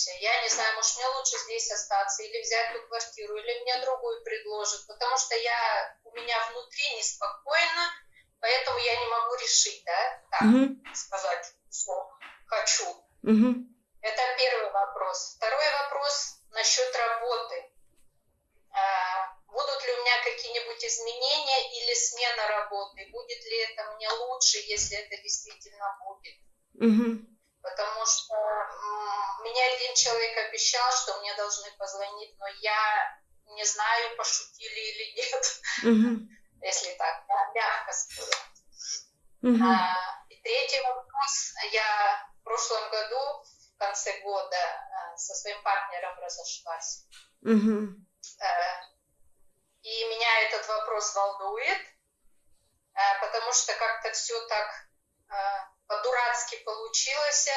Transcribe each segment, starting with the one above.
сомневаюсь. Я не знаю, может, мне лучше здесь остаться или взять ту квартиру, или мне другую предложат, потому что я, у меня внутри неспокойно, поэтому я не могу решить, да, так угу. сказать, что хочу. Угу. Это первый вопрос. Второй вопрос насчет работы. А, будут ли у меня какие-нибудь изменения или смена работы? Будет ли это мне лучше, если это действительно будет? Угу. Потому что меня один человек обещал, что мне должны позвонить, но я не знаю, пошутили или нет, угу. если так, мягко сказать. Угу. А, и третий вопрос. Я в прошлом году, в конце года, а, со своим партнером разошлась. Угу. И меня этот вопрос волнует, а, потому что как-то все так по-дурацки получилось.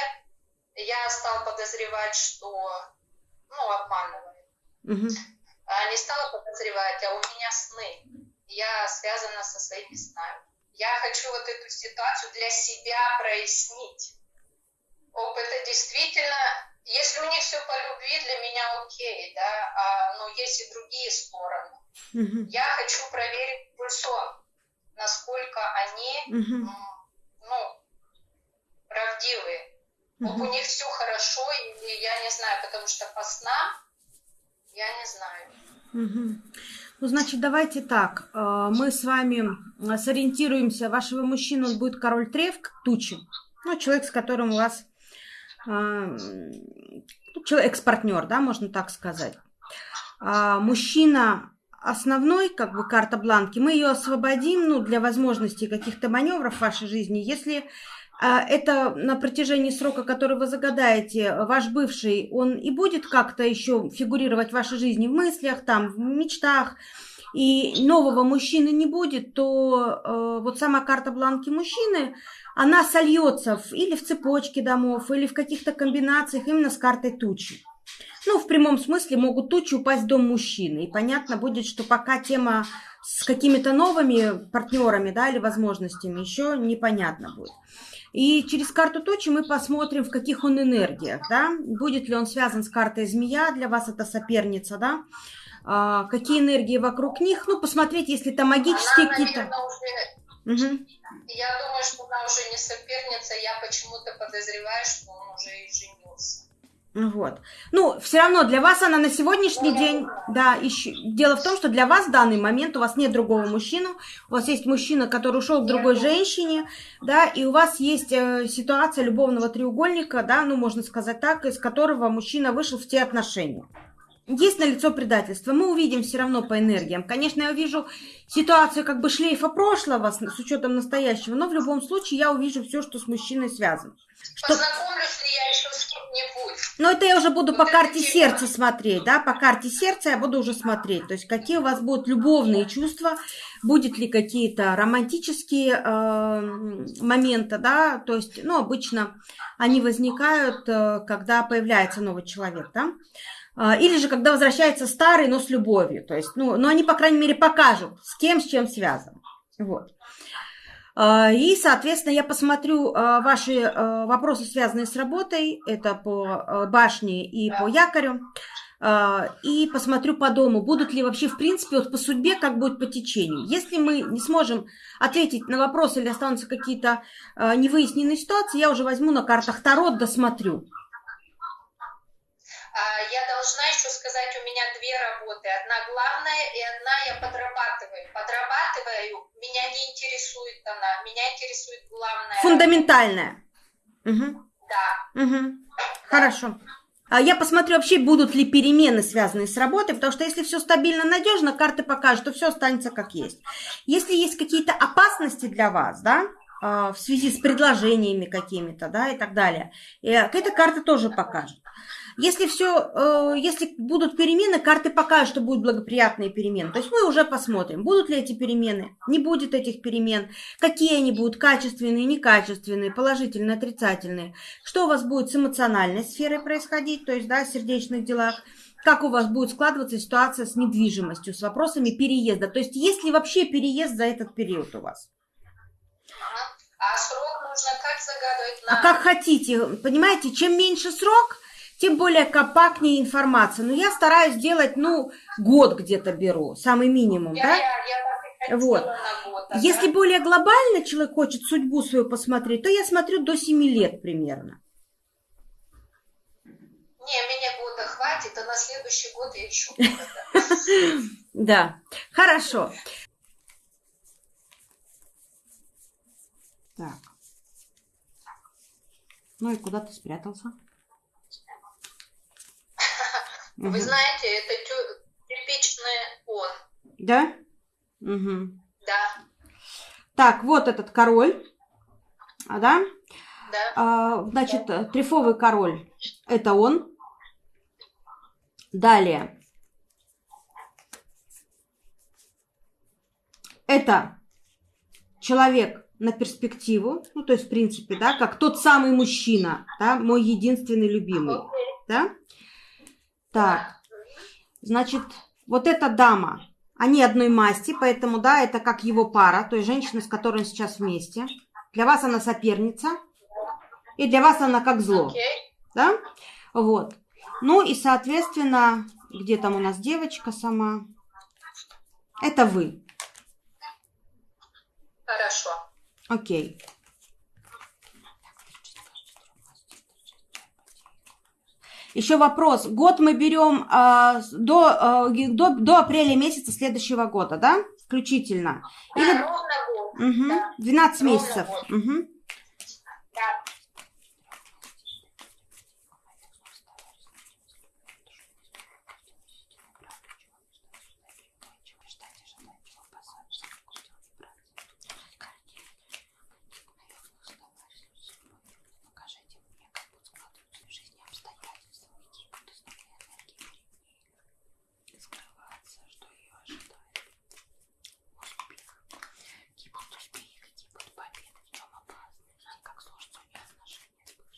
Я стал подозревать, что, ну, обманывает. Угу. А не стала подозревать, а у меня сны. Я связана со своими снами. Я хочу вот эту ситуацию для себя прояснить. Об это действительно, если у них все по любви, для меня окей, да, а, но есть и другие стороны. Угу. Я хочу проверить пульсон, насколько они, угу. Правдивые. Угу. У них все хорошо, и я не знаю, потому что по снам я не знаю. Угу. Ну, значит, давайте так. Э, мы с вами сориентируемся. Вашего мужчины он будет король тревк, тучи. Ну, человек, с которым у вас э, ну, экс-партнер, да, можно так сказать. А мужчина основной, как бы, карта бланки, мы ее освободим, ну, для возможности каких-то маневров в вашей жизни, если это на протяжении срока, который вы загадаете, ваш бывший, он и будет как-то еще фигурировать в вашей жизни, в мыслях, там, в мечтах, и нового мужчины не будет, то э, вот сама карта бланки мужчины, она сольется в, или в цепочке домов, или в каких-то комбинациях именно с картой тучи. Ну, в прямом смысле могут тучи упасть в дом мужчины. И понятно будет, что пока тема с какими-то новыми партнерами, да, или возможностями еще непонятно будет. И через карту точи мы посмотрим, в каких он энергиях, да, будет ли он связан с картой змея, для вас это соперница, да, а, какие энергии вокруг них, ну, посмотреть, если там магические какие-то... Уже... Угу. Я думаю, что она уже не соперница, я почему-то подозреваю, что он уже и женился. Вот. Ну, все равно для вас она на сегодняшний день, да, еще... дело в том, что для вас в данный момент у вас нет другого мужчины, у вас есть мужчина, который ушел к другой женщине, да, и у вас есть э, ситуация любовного треугольника, да, ну, можно сказать так, из которого мужчина вышел в те отношения. Есть на лицо предательство. Мы увидим все равно по энергиям. Конечно, я увижу ситуацию как бы шлейфа прошлого с, с учетом настоящего, но в любом случае я увижу все, что с мужчиной связано. Что... Познакомлюсь ли я еще с кем-нибудь? Ну, это я уже буду вот по карте тема. сердца смотреть, да, по карте сердца я буду уже смотреть. То есть, какие у вас будут любовные чувства, будет ли какие-то романтические э, моменты, да, то есть, ну, обычно они возникают, э, когда появляется новый человек, да. А, или же, когда возвращается старый, но с любовью. То есть, ну, но они, по крайней мере, покажут, с кем, с чем связан. Вот. А, и, соответственно, я посмотрю а, ваши вопросы, связанные с работой. Это по башне и по якорю. И посмотрю по дому, будут ли вообще, в принципе, вот по судьбе, как будет по течению. Если мы не сможем ответить на вопросы или останутся какие-то невыясненные ситуации, я уже возьму на картах Таро, досмотрю. А, я должна еще сказать, у меня две работы. Одна главная и одна я подрабатываю. Подрабатываю, меня не интересует она, меня интересует главная. Фундаментальная. Угу. Да. Угу. да. Хорошо. А я посмотрю вообще, будут ли перемены, связанные с работой, потому что если все стабильно, надежно, карты покажут, что все останется как есть. Если есть какие-то опасности для вас, да, а, в связи с предложениями какими-то, да, и так далее, эта карта тоже покажет. Если все, э, если будут перемены, карты покажут, что будут благоприятные перемены. То есть мы уже посмотрим, будут ли эти перемены, не будет этих перемен, какие они будут, качественные, некачественные, положительные, отрицательные. Что у вас будет с эмоциональной сферой происходить, то есть, да, в сердечных делах как у вас будет складываться ситуация с недвижимостью, с вопросами переезда. То есть есть ли вообще переезд за этот период у вас? А срок нужно как загадывать? На... А как хотите. Понимаете, чем меньше срок, тем более компактнее информация. Но я стараюсь делать, ну, год где-то беру, самый минимум, я, да? Я, я Вот. год, а Если да? более глобально человек хочет судьбу свою посмотреть, то я смотрю до 7 лет примерно. Не, меня года хватит, а на следующий год я еще. Да, хорошо. Так. Ну и куда ты спрятался? Вы знаете, это типичный он. Да? Мгм. Да, Так, вот этот король. А, да? да. А, значит, э, трефовый король. Это он. Далее. Это человек на перспективу, ну, то есть, в принципе, да, как тот самый мужчина, да, мой единственный любимый, да? Так, значит, вот эта дама, они одной масти, поэтому, да, это как его пара, то есть женщина, с которой он сейчас вместе. Для вас она соперница, и для вас она как зло, Окей. да? Вот. Ну и, соответственно, где там у нас девочка сама? Это вы. Хорошо. Окей. Еще вопрос. Год мы берем а, с- до, а, ги- до, до апреля месяца следующего года, да? Включительно. Да, Или ровно год. Мгм. Да. 12 Ровно месяцев. год. Мгм. Да.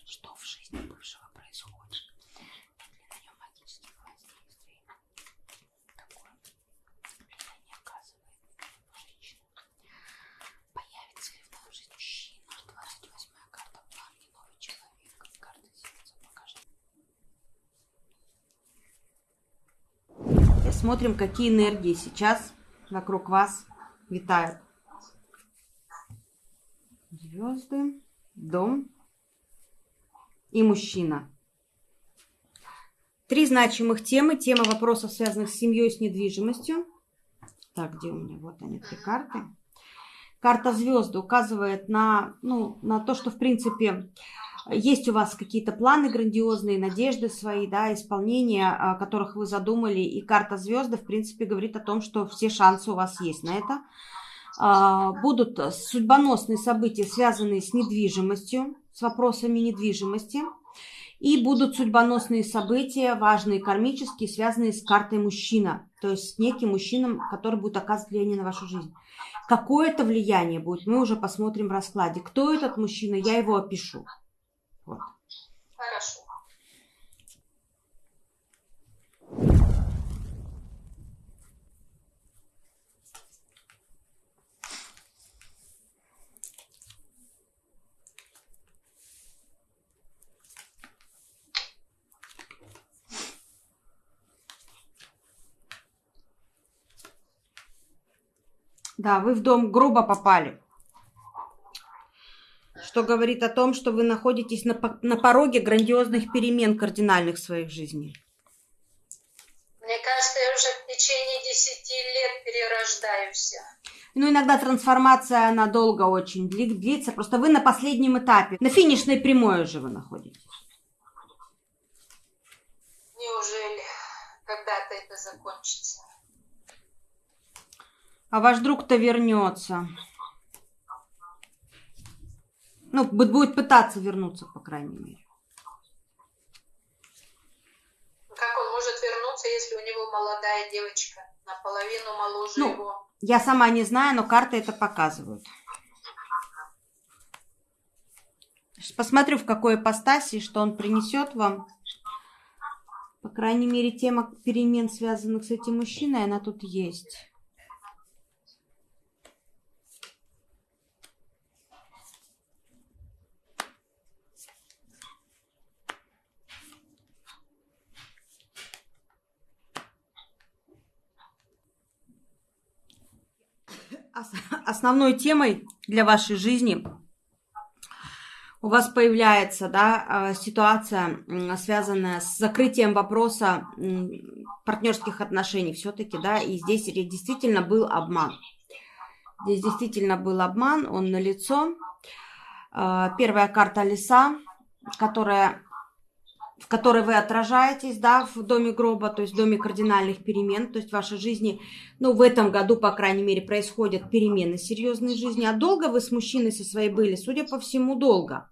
Что в жизни бывшего происходит? Нет ли на нем магических воздействий? Какое влияние оказывает женщина? Появится ли в новой жизни мужчина? 28 карта планки, новый человек. Карта сердца, покажи. И смотрим, какие энергии сейчас вокруг вас витают. Звезды, дом и мужчина. Три значимых темы. Тема вопросов, связанных с семьей с недвижимостью. Так, где у меня? Вот они, три карты. Карта звезды указывает на, ну, на то, что, в принципе, есть у вас какие-то планы грандиозные, надежды свои, да, исполнения, а, которых вы задумали. И карта звезды, в принципе, говорит о том, что все шансы у вас есть на это. А, Будут судьбоносные события, связанные с недвижимостью, с вопросами недвижимости. И будут судьбоносные события, важные кармические, связанные с картой мужчина. То есть с неким мужчином, который будет оказывать влияние на вашу жизнь. Какое это влияние будет, мы уже посмотрим в раскладе. Кто этот мужчина, я его опишу. Вот. Хорошо. Да, вы в дом грубо попали. Что говорит о том, что вы находитесь на, на пороге грандиозных перемен кардинальных в своей жизни. Мне кажется, я уже в течение 10 лет перерождаюсь. Ну, иногда трансформация, она долго очень дли- длится. Просто вы на последнем этапе. На финишной прямой уже вы находитесь. Неужели когда-то это закончится? А ваш друг-то вернется. Ну, бу- будет пытаться вернуться, по крайней мере. Как он может вернуться, если у него молодая девочка, наполовину моложе Ну, его? Я сама не знаю, но карты это показывают. Сейчас Посмотрю, в какой ипостаси, что он принесет вам. По крайней мере, тема перемен, связанных с этим мужчиной, она тут есть. Основной темой для вашей жизни у вас появляется да, а, ситуация, связанная с закрытием вопроса партнерских отношений все-таки, да, и здесь действительно был обман. Здесь действительно был обман, он налицо. А, первая карта леса, которая в которой вы отражаетесь, да, в доме гроба, то есть в доме кардинальных перемен, то есть в вашей жизни, ну, в этом году, по крайней мере, происходят перемены серьезной жизни. А долго вы с мужчиной со своей были? Судя по всему, долго.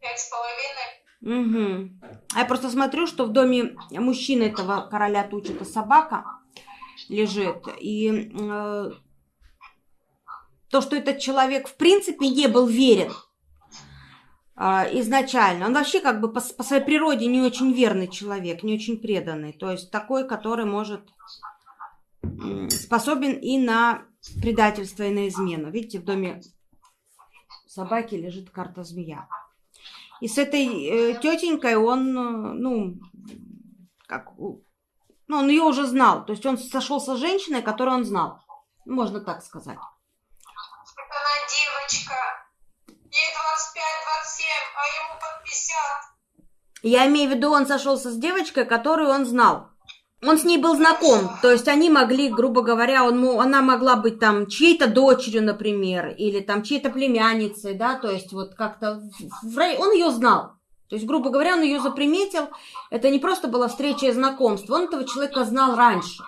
Пять с половиной. Угу. А я просто смотрю, что в доме мужчины этого короля тучи это собака лежит. И э, то, что этот человек в принципе не был верен изначально. Он вообще как бы по, по своей природе не очень верный человек, не очень преданный. То есть такой, который может способен и на предательство, и на измену. Видите, в доме собаки лежит карта змея. И с этой э, тетенькой он, э, ну, как, ну, он ее уже знал. То есть он сошелся с женщиной, которую он знал. Можно так сказать. Я имею в виду, он сошелся с девочкой, которую он знал. Он с ней был знаком, то есть они могли, грубо говоря, он, она могла быть там чьей-то дочерью, например, или там чьей-то племянницей, да, то есть вот как-то он ее знал. То есть, грубо говоря, он ее заприметил. Это не просто была встреча и знакомство, он этого человека знал раньше.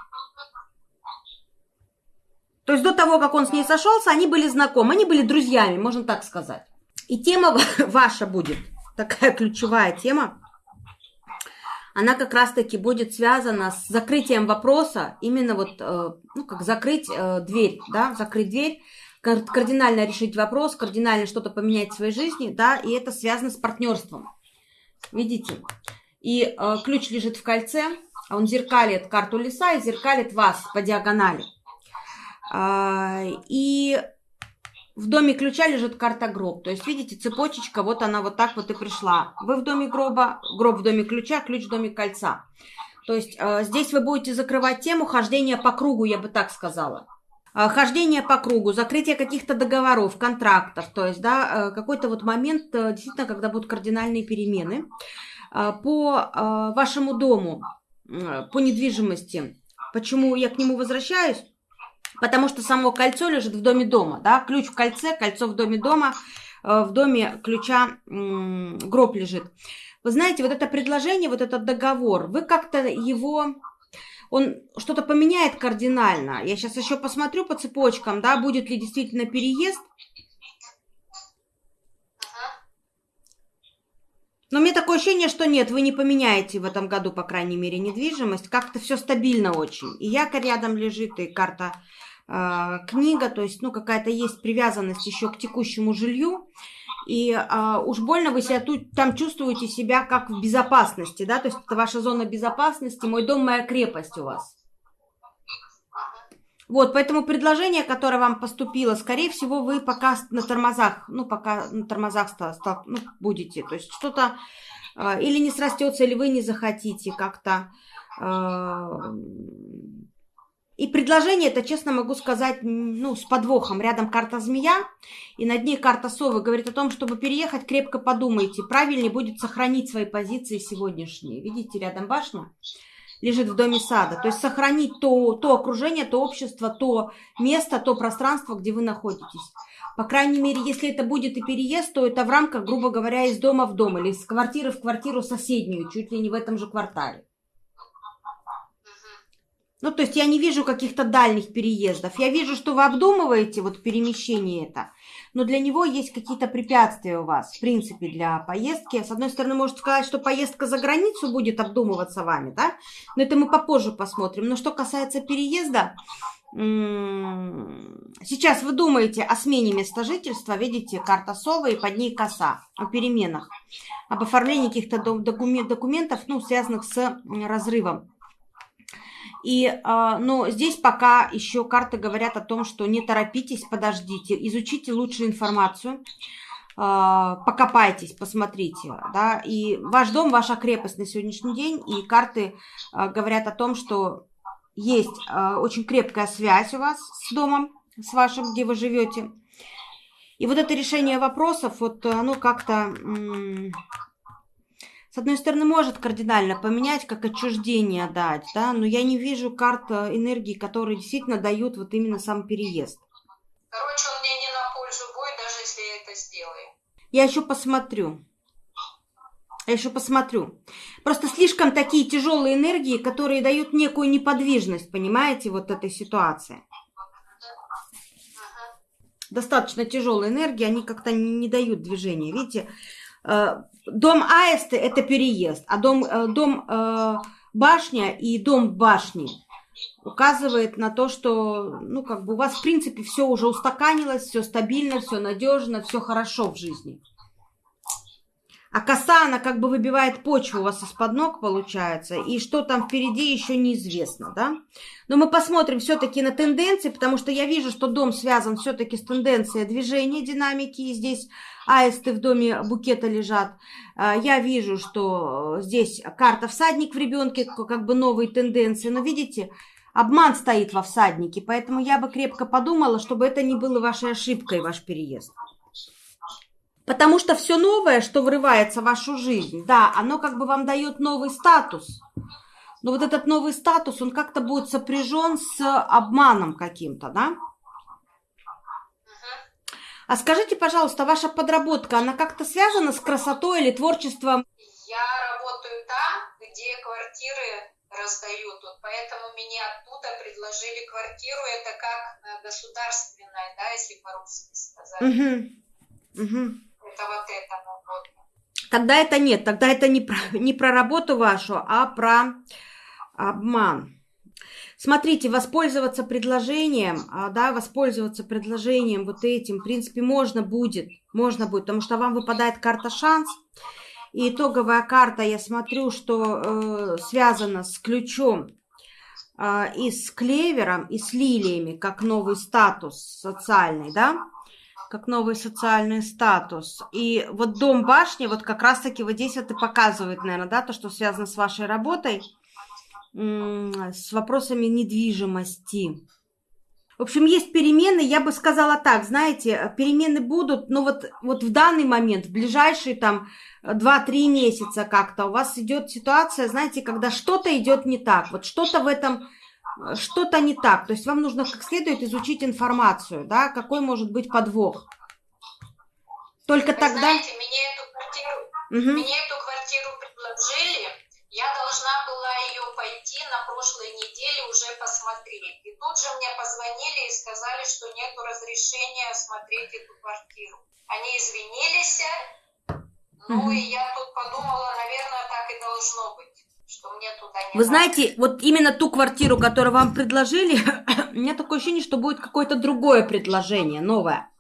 То есть до того, как он с ней сошелся, они были знакомы, они были друзьями, можно так сказать. И тема ваша будет, такая ключевая тема, она как раз-таки будет связана с закрытием вопроса, именно вот, э, ну, как закрыть э, дверь, да, закрыть дверь, кардинально решить вопрос, кардинально что-то поменять в своей жизни, да, и это связано с партнерством. Видите? И э, ключ лежит в кольце, он зеркалит карту леса и зеркалит вас по диагонали. А, и в доме ключа лежит карта гроб. То есть, видите, цепочечка, вот она вот так вот и пришла. Вы в доме гроба, гроб в доме ключа, ключ в доме кольца. То есть, э, здесь вы будете закрывать тему хождения по кругу, я бы так сказала. Э, хождение по кругу, закрытие каких-то договоров, контрактов. То есть, да, э, какой-то вот момент, э, действительно, когда будут кардинальные перемены. Э, по э, вашему дому, э, по недвижимости. Почему я к нему возвращаюсь? Потому что само кольцо лежит в доме дома, да, ключ в кольце, кольцо в доме дома, э, в доме ключа гроб лежит. Вы знаете, вот это предложение, вот этот договор, вы как-то его, он что-то поменяет кардинально. Я сейчас еще посмотрю по цепочкам, да, будет ли действительно переезд. Но меня такое ощущение, что нет, вы не поменяете в этом году, по крайней мере, недвижимость. Как-то все стабильно очень. И якорь рядом лежит, и карта книга, то есть, ну, какая-то есть привязанность еще к текущему жилью, и э, уж больно вы себя тут, там чувствуете себя как в безопасности, да, то есть это ваша зона безопасности, мой дом, моя крепость у вас. Вот, поэтому предложение, которое вам поступило, скорее всего, вы пока на тормозах, ну, пока на тормозах стал, стал, ну, будете, то есть что-то э, или не срастется, или вы не захотите как-то э, и предложение это, честно могу сказать, ну, с подвохом. Рядом карта змея, и над ней карта совы. Говорит о том, чтобы переехать, крепко подумайте. Правильнее будет сохранить свои позиции сегодняшние. Видите, рядом башня лежит в доме сада. То есть сохранить то, то окружение, то общество, то место, то пространство, где вы находитесь. По крайней мере, если это будет и переезд, то это в рамках, грубо говоря, из дома в дом или из квартиры в квартиру соседнюю, чуть ли не в этом же квартале. Ну, то есть я не вижу каких-то дальних переездов. Я вижу, что вы обдумываете вот перемещение это, но для него есть какие-то препятствия у вас, в принципе, для поездки. С одной стороны, можете сказать, что поездка за границу будет обдумываться вами, да? Но это мы попозже посмотрим. Но что касается переезда, сейчас вы думаете о смене места жительства, видите, карта совы и под ней коса, о переменах, об оформлении каких-то документов, ну, связанных с разрывом и, а, но здесь пока еще карты говорят о том, что не торопитесь, подождите, изучите лучше информацию, а, покопайтесь, посмотрите, да, и ваш дом, ваша крепость на сегодняшний день, и карты а, говорят о том, что есть очень крепкая связь у вас с домом, с вашим, где вы живете. И вот это решение вопросов, вот оно как-то, с одной стороны, может кардинально поменять, как отчуждение дать, да, но я не вижу карт э, энергии, которые действительно дают вот именно сам переезд. Короче, он мне не на пользу будет, даже если я это сделаю. Я еще посмотрю. Я еще посмотрю. Просто слишком такие тяжелые энергии, которые дают некую неподвижность, понимаете, вот этой ситуации достаточно тяжелой энергии, они как-то не дают движения. Видите, э, дом Аисты – это переезд, а дом, э, дом э, башня и дом башни указывает на то, что, ну, как бы у вас, в принципе, все уже устаканилось, все стабильно, все надежно, все хорошо в жизни. А коса, она как бы выбивает почву у вас из-под ног, получается. И что там впереди, еще неизвестно, да? Но мы посмотрим все-таки на тенденции, потому что я вижу, что дом связан все-таки с тенденцией движения, динамики. И здесь аисты в доме букета лежат. А, я вижу, что здесь карта всадник в ребенке, как бы новые тенденции. Но видите, обман стоит во всаднике. Поэтому я бы крепко подумала, чтобы это не было вашей ошибкой, ваш переезд. Потому что все новое, что врывается в вашу жизнь, да, оно как бы вам дает новый статус. Но вот этот новый статус, он как-то будет сопряжен с обманом каким-то, да? А скажите, пожалуйста, ваша подработка, она как-то связана с красотой или творчеством? Я работаю там, где квартиры раздают, вот поэтому мне оттуда предложили квартиру, это как э, государственная, да, если по-русски сказать. Угу. Угу это вот это вот. Тогда это нет, тогда это не про, не про работу вашу, а про обман. Смотрите, воспользоваться предложением, а, да, воспользоваться предложением вот этим, в принципе, можно будет, можно будет, потому что вам выпадает карта шанс, и итоговая карта, я смотрю, что э, связана с ключом э, и с клевером, и с лилиями, как новый статус социальный, да, как новый социальный статус. И вот дом башни, вот как раз-таки вот здесь вот и показывает, наверное, да, то, что связано с вашей работой, с вопросами недвижимости. В общем, есть перемены, я бы сказала так, знаете, перемены будут, но вот, вот в данный момент, в ближайшие там 2-3 месяца как-то у вас идет ситуация, знаете, когда что-то идет не так, вот что-то в этом что-то не так. То есть вам нужно как следует изучить информацию, да, какой может быть подвох. Только Вы тогда... знаете, мне эту квартиру, угу. мне эту квартиру предложили, я должна была ее пойти на прошлой неделе уже посмотреть. И тут же мне позвонили и сказали, что нет разрешения смотреть эту квартиру. Они извинились, ну угу. и я тут подумала, наверное, так и должно быть что мне туда не Вы знаете, вот именно ту квартиру, которую вам предложили, у меня такое ощущение, что будет какое-то другое предложение, новое.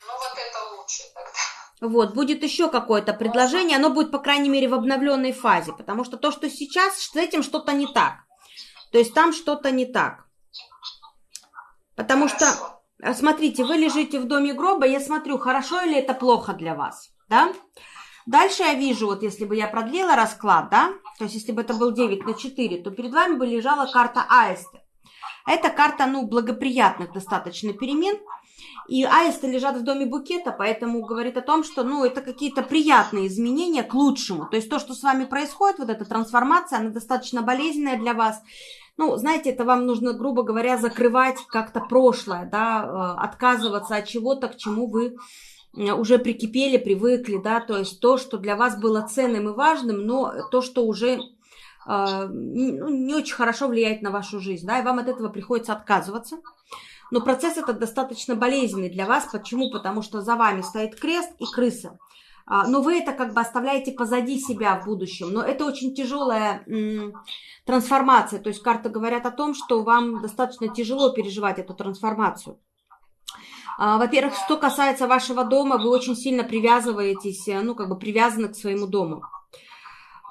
Ну вот это лучше тогда. Вот, будет еще какое-то предложение, оно будет, по крайней мере, в обновленной фазе, потому что то, что сейчас, с этим что-то не так. То есть там что-то не так. Потому хорошо. что, э, смотрите, вы лежите в доме гроба, я смотрю, хорошо или это плохо для вас, да? Дальше я вижу, вот если бы я продлила расклад, да, то есть если бы это был 9 на 4, то перед вами бы лежала карта аисты. Это карта, ну, благоприятных достаточно перемен. И аисты лежат в доме букета, поэтому говорит о том, что, ну, это какие-то приятные изменения к лучшему. То есть то, что с вами происходит, вот эта трансформация, она достаточно болезненная для вас. Ну, знаете, это вам нужно, грубо говоря, закрывать как-то прошлое, да, э, отказываться от чего-то, к чему вы уже прикипели, привыкли, да, то есть то, что для вас было ценным и важным, но то, что уже э, ну, не очень хорошо влияет на вашу жизнь, да, и вам от этого приходится отказываться. Но процесс этот достаточно болезненный для вас. Почему? Потому что за вами стоит крест и крыса. А, но вы это как бы оставляете позади себя в будущем. Но это очень тяжелая трансформация. То есть карты говорят о том, что вам достаточно тяжело переживать эту трансформацию. А, во-первых, что касается вашего дома, вы очень сильно привязываетесь, э, ну, как бы привязаны к своему дому.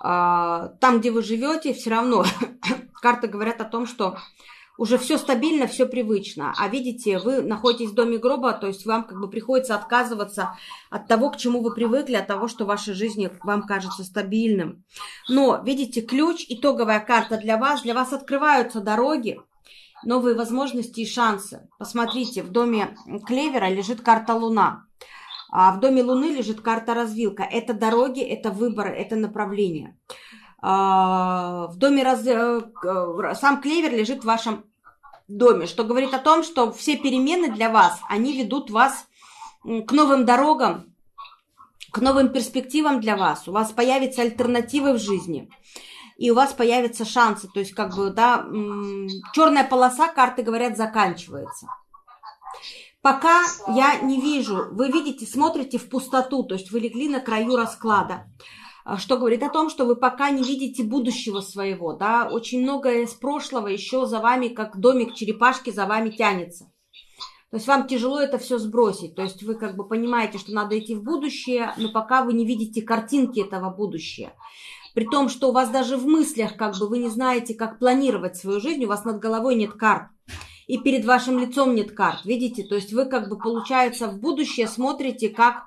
А, там, где вы живете, все равно карты говорят о том, что уже все стабильно, все привычно. А видите, вы находитесь в доме гроба, то есть вам как бы приходится отказываться от того, к чему вы привыкли, от того, что в вашей жизни вам кажется стабильным. Но, видите, ключ, итоговая карта для вас, для вас открываются дороги, новые возможности и шансы. Посмотрите, в доме клевера лежит карта Луна. А в доме Луны лежит карта развилка. Это дороги, это выборы, это направление. А, в доме раз... Э, сам клевер лежит в вашем доме, что говорит о том, что все перемены для вас, они ведут вас к новым дорогам, к новым перспективам для вас. У вас появятся альтернативы в жизни. И у вас появятся шансы. То есть, как бы, да, черная полоса, карты говорят, заканчивается. Пока я не вижу, вы видите, смотрите в пустоту, то есть вы легли на краю расклада. А, что говорит о том, что вы пока не видите будущего своего, да, очень многое из прошлого еще за вами, как домик черепашки, за вами тянется. То есть вам тяжело это все сбросить. То есть вы как бы понимаете, что надо идти в будущее, но пока вы не видите картинки этого будущего. При том, что у вас даже в мыслях как бы вы не знаете, как планировать свою жизнь, у вас над головой нет карт. И перед вашим лицом нет карт, видите? То есть вы как бы, получается, в будущее смотрите как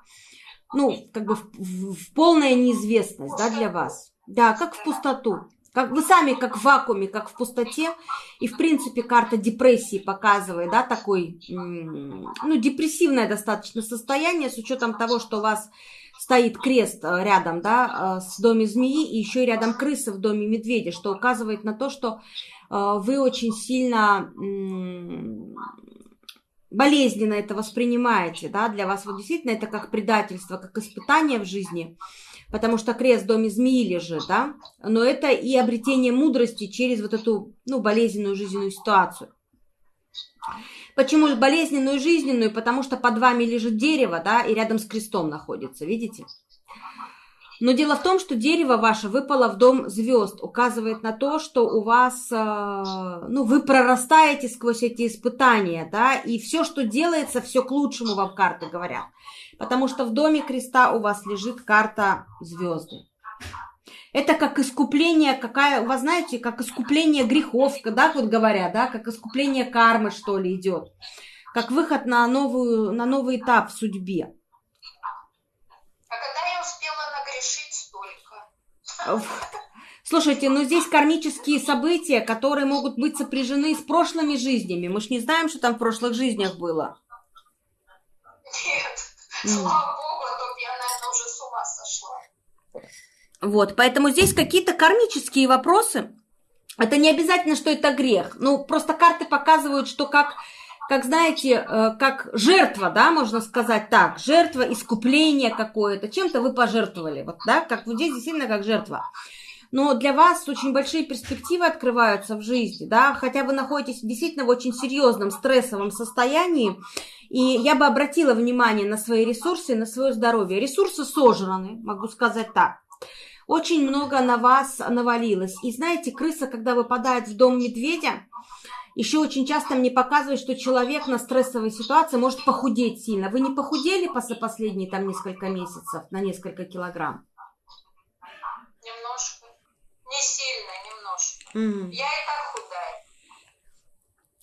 ну, как бы в, в, в полная неизвестность, да, для вас. Да, как в пустоту. Как вы сами, как в вакууме, как в пустоте. И, в принципе, карта депрессии показывает, да, такой, ну, депрессивное достаточно состояние, с учетом того, что у вас стоит крест э, рядом, да, э, с доме змеи, и еще и рядом крысы в доме медведя, что указывает на то, что э, вы очень сильно болезненно это воспринимаете, да, для вас вот действительно это как предательство, как испытание в жизни, потому что крест в доме змеи лежит, да, но это и обретение мудрости через вот эту, ну, болезненную жизненную ситуацию. Почему болезненную жизненную? Потому что под вами лежит дерево, да, и рядом с крестом находится, видите? Но дело в том, что дерево ваше выпало в дом звезд, указывает на то, что у вас, э, ну, вы прорастаете сквозь эти испытания, да, и все, что делается, все к лучшему вам карты говорят. Потому что в доме креста у вас лежит карта звезды. Это как искупление, какая, вас знаете, как искупление грехов, да, вот говорят, да, как искупление кармы, что ли, идет. Как выход на, новую, на новый этап в судьбе. Слушайте, ну здесь кармические события, которые могут быть сопряжены с прошлыми жизнями. Мы ж не знаем, что там в прошлых жизнях было. Нет, слава богу, а то я, наверное, уже с ума сошла. Вот, поэтому здесь какие-то кармические вопросы. Это не обязательно, что это грех. Ну, просто карты показывают, что как как знаете, э, как жертва, да, можно сказать так, жертва, искупление какое-то, чем-то вы пожертвовали, вот, да, как вот здесь действительно как жертва. Но для вас очень большие перспективы открываются в жизни, да, хотя вы находитесь действительно в очень серьезном стрессовом состоянии, и я бы обратила внимание на свои ресурсы, на свое здоровье. Ресурсы сожраны, могу сказать так. Очень много на вас навалилось. И знаете, крыса, когда выпадает в дом медведя, еще очень часто мне показывают, что человек на стрессовой ситуации может похудеть сильно. Вы не похудели после последние там несколько месяцев на несколько килограмм? Немножко. Не сильно, немножко. Mm. Я и так худая.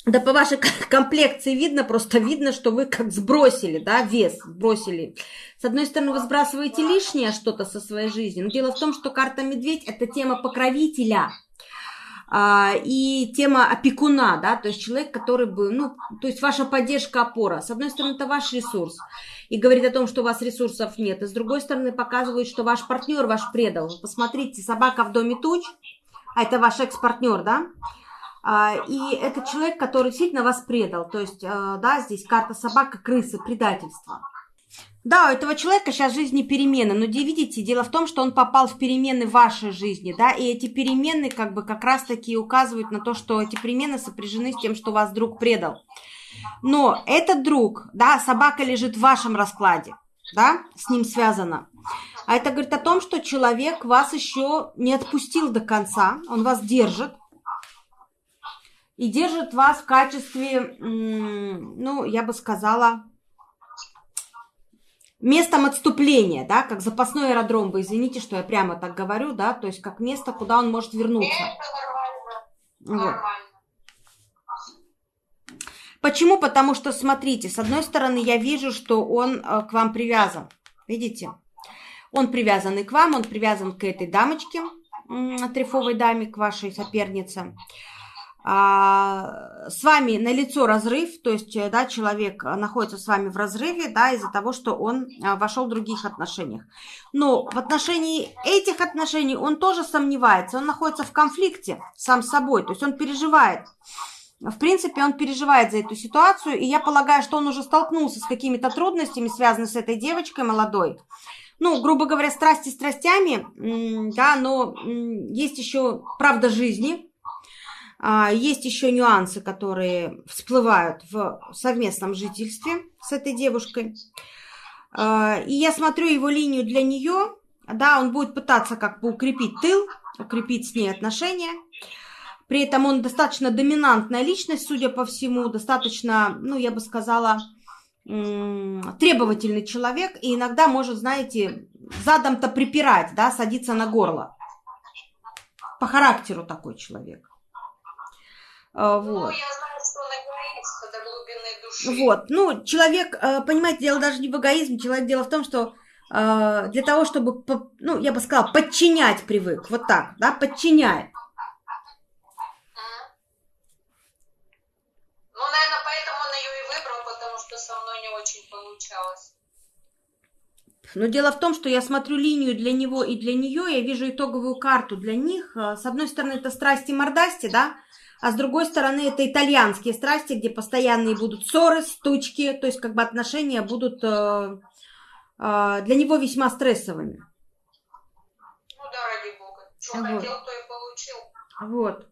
Да по вашей комплекции видно, просто видно, что вы как сбросили, да, вес сбросили. С одной стороны, вы сбрасываете лишнее что-то со своей жизни, но дело в том, что карта медведь – это тема покровителя – а, и тема опекуна, да, то есть человек, который бы, ну, то есть ваша поддержка, опора. С одной стороны, это ваш ресурс и говорит о том, что у вас ресурсов нет, и с другой стороны, показывает, что ваш партнер ваш предал. Посмотрите, собака в доме туч, а это ваш экс-партнер, да, и это человек, который сильно вас предал, то есть, а, да, здесь карта собака, крысы, предательство. Да, у этого человека сейчас жизни перемены, но видите, дело в том, что он попал в перемены вашей жизни, да, и эти перемены как бы как раз-таки указывают на то, что эти перемены сопряжены с тем, что вас друг предал. Но этот друг, да, собака лежит в вашем раскладе, да, с ним связано. А это говорит о том, что человек вас еще не отпустил до конца, он вас держит, и держит вас в качестве, ну, я бы сказала, местом отступления, да, как запасной аэродром, вы извините, что я прямо так говорю, да, то есть как место, куда он может вернуться. Вот. Почему? Потому что, смотрите, с одной стороны, я вижу, что он э, к вам привязан. Видите? Он привязан и к вам, он привязан к этой дамочке, трефовой даме, к вашей сопернице. А, с вами на лицо разрыв, то есть, э, да, человек находится с вами в разрыве, да, из-за того, что он а, вошел в других отношениях. Но в отношении этих отношений он тоже сомневается, он находится в конфликте сам с собой, то есть он переживает. В принципе, он переживает за эту ситуацию, и я полагаю, что он уже столкнулся с какими-то трудностями, связанными с этой девочкой молодой. Ну, грубо говоря, страсти страстями, да, но есть еще правда жизни, есть еще нюансы, которые всплывают в совместном жительстве с этой девушкой. А, и я смотрю его линию для нее. Да, он будет пытаться как бы укрепить тыл, укрепить с ней отношения. При этом он достаточно доминантная личность, судя по всему, достаточно, ну, я бы сказала, требовательный человек. И иногда может, знаете, задом-то припирать, да, садиться на горло. По характеру такой человек. А, ну, вот. Ну, я знаю, что он эгоист до глубины души. Вот, ну, человек, э, понимаете, дело даже не в эгоизме, человек, дело в том, что э, для того, чтобы, ну, я бы сказала, подчинять привык, вот так, да, подчиняет. Ну, наверное, поэтому он ее и выбрал, потому что со мной не очень получалось. Но дело в том, что я смотрю линию для него и для нее, я вижу итоговую карту для них. Э, с одной стороны, это страсти мордасти, да, а с другой стороны это итальянские страсти, где постоянные будут ссоры, стучки, то есть как бы отношения будут э, э, для него весьма стрессовыми. Ну да, ради бога. Что вот. хотел, то и получил. Вот.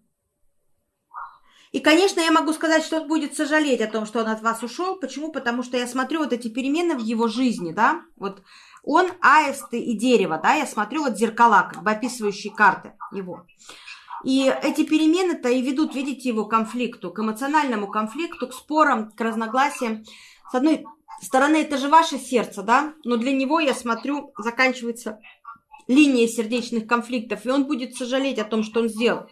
И, конечно, я могу сказать, что он будет сожалеть о том, что он от вас ушел. Почему? Потому что я смотрю вот эти перемены в его жизни, да, вот он аисты и дерево, да, я смотрю вот зеркала, как бы описывающие карты его. И эти перемены-то и ведут, видите, его конфликту, к эмоциональному конфликту, к спорам, к разногласиям. С одной стороны, это же ваше сердце, да, но для него, я смотрю, заканчивается линия сердечных конфликтов, и он будет сожалеть о том, что он сделал.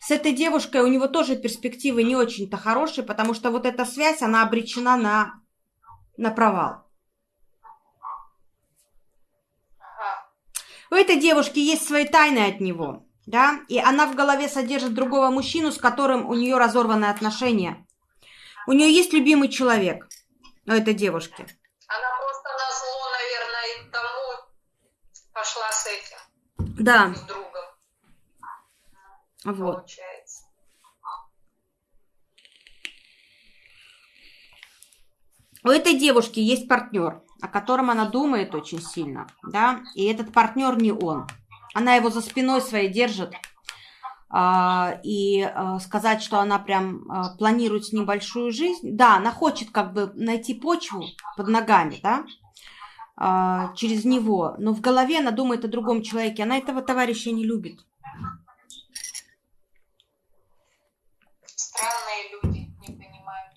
С этой девушкой у него тоже перспективы не очень-то хорошие, потому что вот эта связь, она обречена на, на провал. У этой девушки есть свои тайны от него да, и она в голове содержит другого мужчину, с которым у нее разорваны отношения. У нее есть любимый человек у этой девушки. Она просто на зло, наверное, тому пошла с этим. Да. С другом. Вот. Получается. У этой девушки есть партнер, о котором она думает очень сильно, да, и этот партнер не он. Она его за спиной своей держит. А, и а, сказать, что она прям а, планирует с ним большую жизнь. Да, она хочет как бы найти почву под ногами, да, через него. Но в голове она думает о другом человеке. Она этого товарища не любит. Странные люди, не понимаю.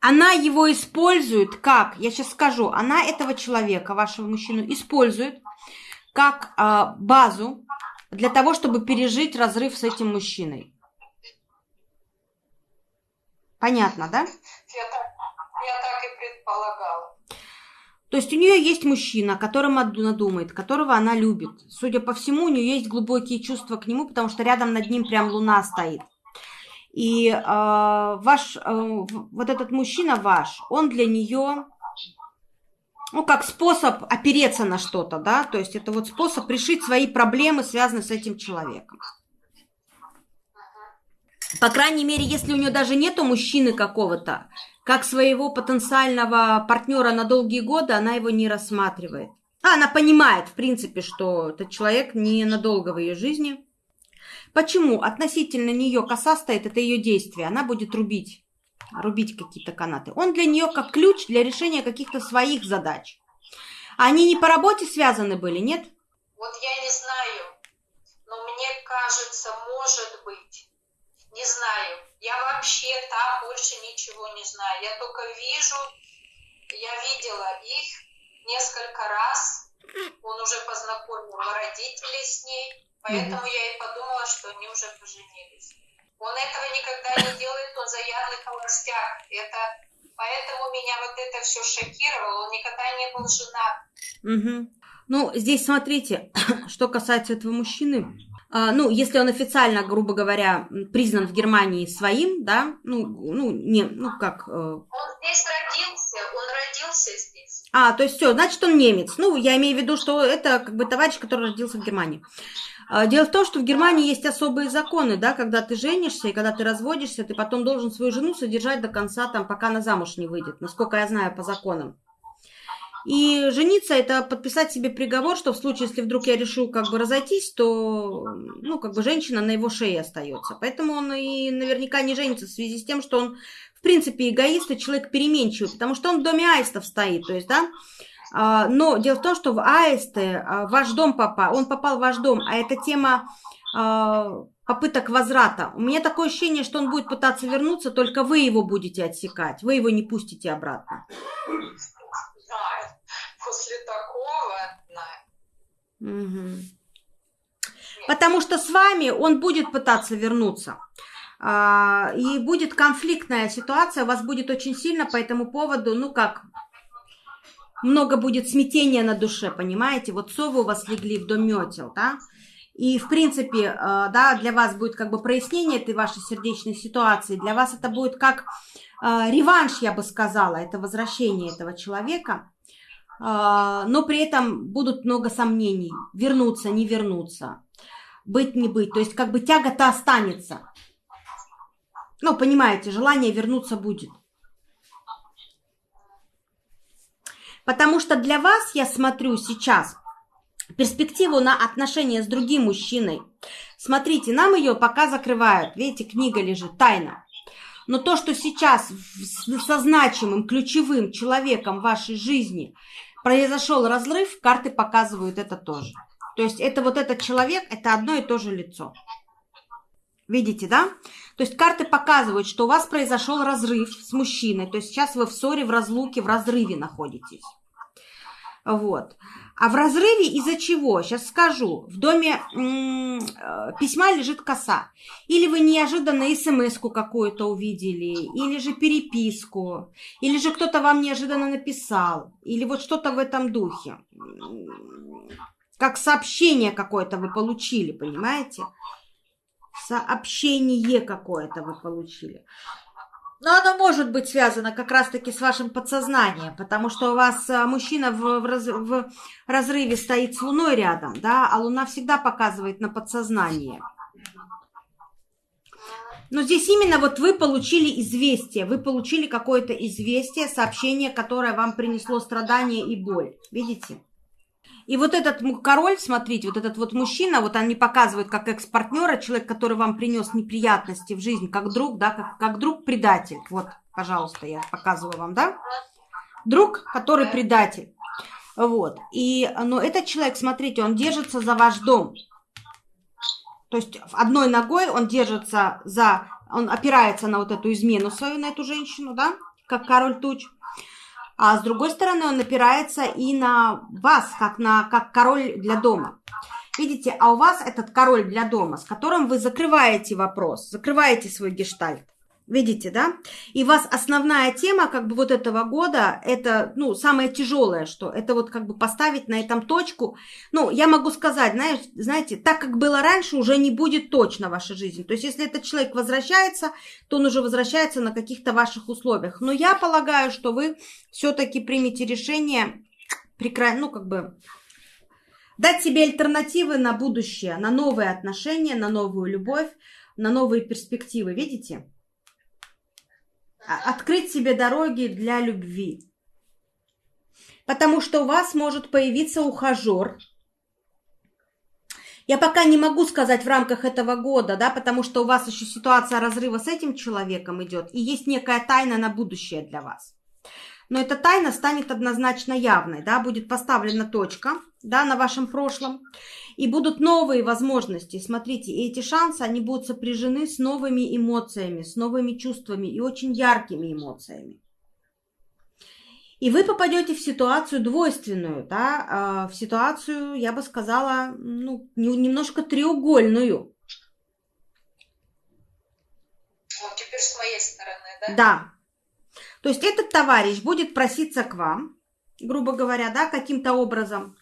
Она его использует как? Я сейчас скажу. Она этого человека, вашего мужчину, использует как а, базу для того, чтобы пережить разрыв с этим мужчиной. Понятно, да? Я так, я так и предполагала. То есть у нее есть мужчина, о котором она думает, которого она любит. Судя по всему, у нее есть глубокие чувства к нему, потому что рядом над ним прям луна стоит. И э, ваш, э, вот этот мужчина ваш, он для нее ну, как способ опереться на что-то, да, то есть это вот способ решить свои проблемы, связанные с этим человеком. По крайней мере, если у нее даже нету мужчины какого-то, как своего потенциального партнера на долгие годы, она его не рассматривает. А она понимает, в принципе, что этот человек не надолго в ее жизни. Почему? Относительно нее коса стоит, это ее действие. Она будет рубить рубить какие-то канаты. Он для нее как ключ для решения каких-то своих задач. Они не по работе связаны были, нет? Вот я не знаю, но мне кажется, может быть. Не знаю. Я вообще там больше ничего не знаю. Я только вижу, я видела их несколько раз. Он уже познакомил родителей с ней, поэтому mm-hmm. я и подумала, что они уже поженились. Он этого никогда не делает, он заядлый холостяк. Это Поэтому меня вот это все шокировало. Он никогда не был женат. Угу. Ну, здесь смотрите, что касается этого мужчины. А, ну, если он официально, грубо говоря, признан в Германии своим, да, ну, ну, не, ну как... Э... Он здесь родился, он родился здесь. А, то есть все, значит, он немец. Ну, я имею в виду, что это как бы товарищ, который родился в Германии. А, дело в том, что в Германии есть особые законы, да, когда ты женишься и когда ты разводишься, ты потом должен свою жену содержать до конца, там, пока она замуж не выйдет, насколько я знаю по законам. И жениться – это подписать себе приговор, что в случае, если вдруг я решу как бы разойтись, то, ну, как бы женщина на его шее остается. Поэтому он и наверняка не женится в связи с тем, что он, в принципе, эгоист и человек переменчивый, потому что он в доме аистов стоит, то есть, да, но дело в том, что в аисты а, ваш дом попал, он попал в ваш дом, а это тема а, попыток возврата. У меня такое ощущение, что он будет пытаться вернуться, только вы его будете отсекать, вы его не пустите обратно. После такого, да. Угу. Потому что с вами он будет пытаться вернуться. И будет конфликтная ситуация, у вас будет очень сильно по этому поводу, ну как, много будет смятения на душе, понимаете? Вот совы у вас легли в дом метел, да? И, в принципе, э, да, для вас будет как бы прояснение этой вашей сердечной ситуации. Для вас это будет как э, реванш, я бы сказала, это возвращение этого человека. Э, но при этом будут много сомнений. Вернуться, не вернуться. Быть, не быть. То есть как бы тяга-то останется. Ну, понимаете, желание вернуться будет. Потому что для вас, я смотрю сейчас, перспективу на отношения с другим мужчиной. Смотрите, нам ее пока закрывают. Видите, книга лежит, тайна. Но то, что сейчас со значимым, ключевым человеком вашей жизни произошел разрыв, карты показывают это тоже. То есть это вот этот человек, это одно и то же лицо. Видите, да? То есть карты показывают, что у вас произошел разрыв с мужчиной. То есть сейчас вы в ссоре, в разлуке, в разрыве находитесь. Вот. А в разрыве из-за чего? Сейчас скажу. В доме м- э, письма лежит коса. Или вы неожиданно смс-ку какую-то увидели, или же переписку, или же кто-то вам неожиданно написал, или вот что-то в этом духе. Как сообщение какое-то вы получили, понимаете? Сообщение какое-то вы получили. Но оно может быть связано как раз-таки с вашим подсознанием, потому что у вас а, мужчина в, в, раз, в разрыве стоит с Луной рядом, да, а Луна всегда показывает на подсознание. Но здесь именно вот вы получили известие, вы получили какое-то известие, сообщение, которое вам принесло страдания и боль. Видите? И вот этот король, смотрите, вот этот вот мужчина, вот они показывают как экс-партнера, человек, который вам принес неприятности в жизнь, как друг, да, как, как друг-предатель. Вот, пожалуйста, я показываю вам, да? Друг, который предатель. Вот. И, но этот человек, смотрите, он держится за ваш дом. То есть одной ногой он держится за, он опирается на вот эту измену свою, на эту женщину, да, как король туч а с другой стороны он опирается и на вас, как на как король для дома. Видите, а у вас этот король для дома, с которым вы закрываете вопрос, закрываете свой гештальт. Видите, да? И у вас основная тема как бы вот этого года, это, ну, самое тяжелое, что это вот как бы поставить на этом точку. Ну, я могу сказать, знаешь, знаете, так как было раньше, уже не будет точно ваша жизнь. То есть, если этот человек возвращается, то он уже возвращается на каких-то ваших условиях. Но я полагаю, что вы все-таки примете решение, прекра... ну, как бы, дать себе альтернативы на будущее, на новые отношения, на новую любовь, на новые перспективы. Видите? А, открыть себе дороги для любви. Потому что у вас может появиться ухажер. Я пока не могу сказать в рамках этого года, да, потому что у вас еще ситуация разрыва с этим человеком идет, и есть некая тайна на будущее для вас. Но эта тайна станет однозначно явной, да, будет поставлена точка, да, на вашем прошлом. И будут новые возможности. Смотрите, и эти шансы, они будут сопряжены с новыми эмоциями, с новыми чувствами и очень яркими эмоциями. И вы попадете в ситуацию двойственную, да, а, в ситуацию, я бы сказала, ну, немножко треугольную. да? Да. То есть этот товарищ будет проситься к вам, грубо говоря, да, каким-то образом.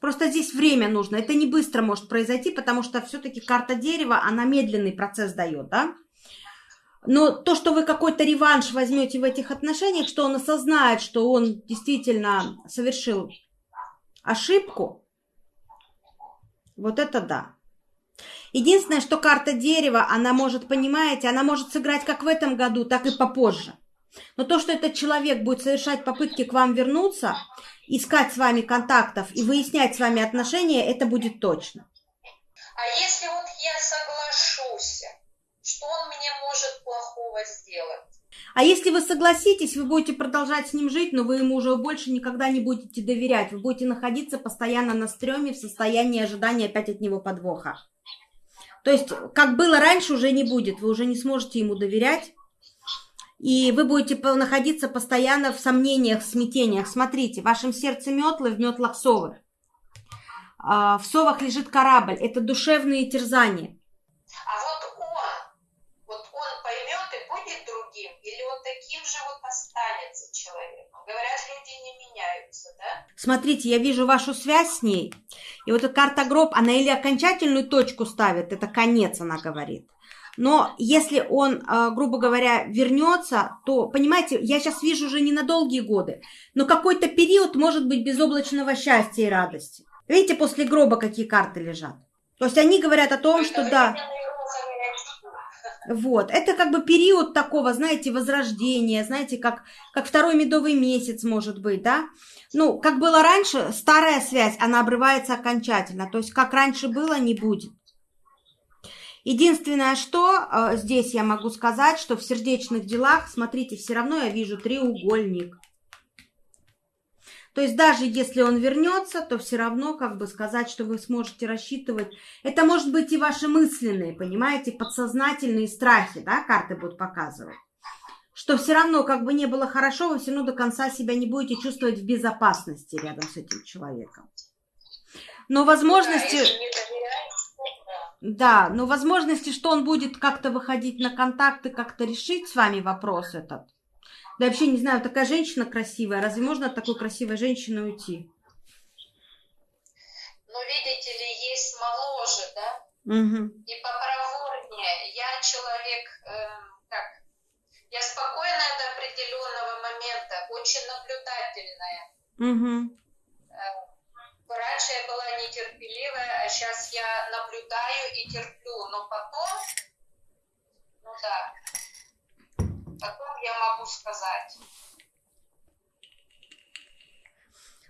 Просто здесь время нужно. Это не быстро может произойти, потому что все-таки карта дерева, она медленный процесс дает, да? Но то, что вы какой-то реванш возьмете в этих отношениях, что он осознает, что он действительно совершил ошибку, вот это да. Единственное, что карта дерева, она может, понимаете, она может сыграть как в этом году, так и попозже. Но то, что этот человек будет совершать попытки к вам вернуться, искать с вами контактов и выяснять с вами отношения, это будет точно. А если вот я соглашусь, что он мне может плохого сделать? А если вы согласитесь, вы будете продолжать с ним жить, но вы ему уже больше никогда не будете доверять. Вы будете находиться постоянно на стреме в состоянии ожидания опять от него подвоха. То есть, как было раньше, уже не будет. Вы уже не сможете ему доверять. И вы будете находиться постоянно в сомнениях, в смятениях. Смотрите, в вашем сердце метлы, в метлах совы. А, в совах лежит корабль. Это душевные терзания. А вот он, вот он поймет и будет другим, или он таким же вот останется человеком? Говорят, люди не меняются, да? Смотрите, я вижу вашу связь с ней. И вот эта карта гроб, она или окончательную точку ставит, это конец, она говорит. Но если он, а, грубо говоря, вернется, то, понимаете, я сейчас вижу уже не на долгие годы, но какой-то период может быть безоблачного счастья и радости. Видите, после гроба какие карты лежат? То есть они говорят о том, что да... Вот, это как бы период такого, знаете, возрождения, знаете, как, как второй медовый месяц может быть, да? Ну, как было раньше, старая связь, она обрывается окончательно, то есть как раньше было, не будет. Единственное, что э, здесь я могу сказать, что в сердечных делах, смотрите, все равно я вижу треугольник. То есть даже если он вернется, то все равно, как бы сказать, что вы сможете рассчитывать. Это может быть и ваши мысленные, понимаете, подсознательные страхи, да, карты будут показывать. Что все равно, как бы не было хорошо, вы все равно до конца себя не будете чувствовать в безопасности рядом с этим человеком. Но возможности... Да, но возможности, что он будет как-то выходить на контакты, как-то решить с вами вопрос этот. Да вообще не знаю, такая женщина красивая. Разве можно от такой красивой женщины уйти? Ну, видите ли, есть моложе, да? Угу. И попроворнее. Я человек, э, как, я спокойная до определенного момента, очень наблюдательная. Угу. Раньше я была нетерпеливая, а сейчас я наблюдаю и терплю, но потом, ну да, потом я могу сказать.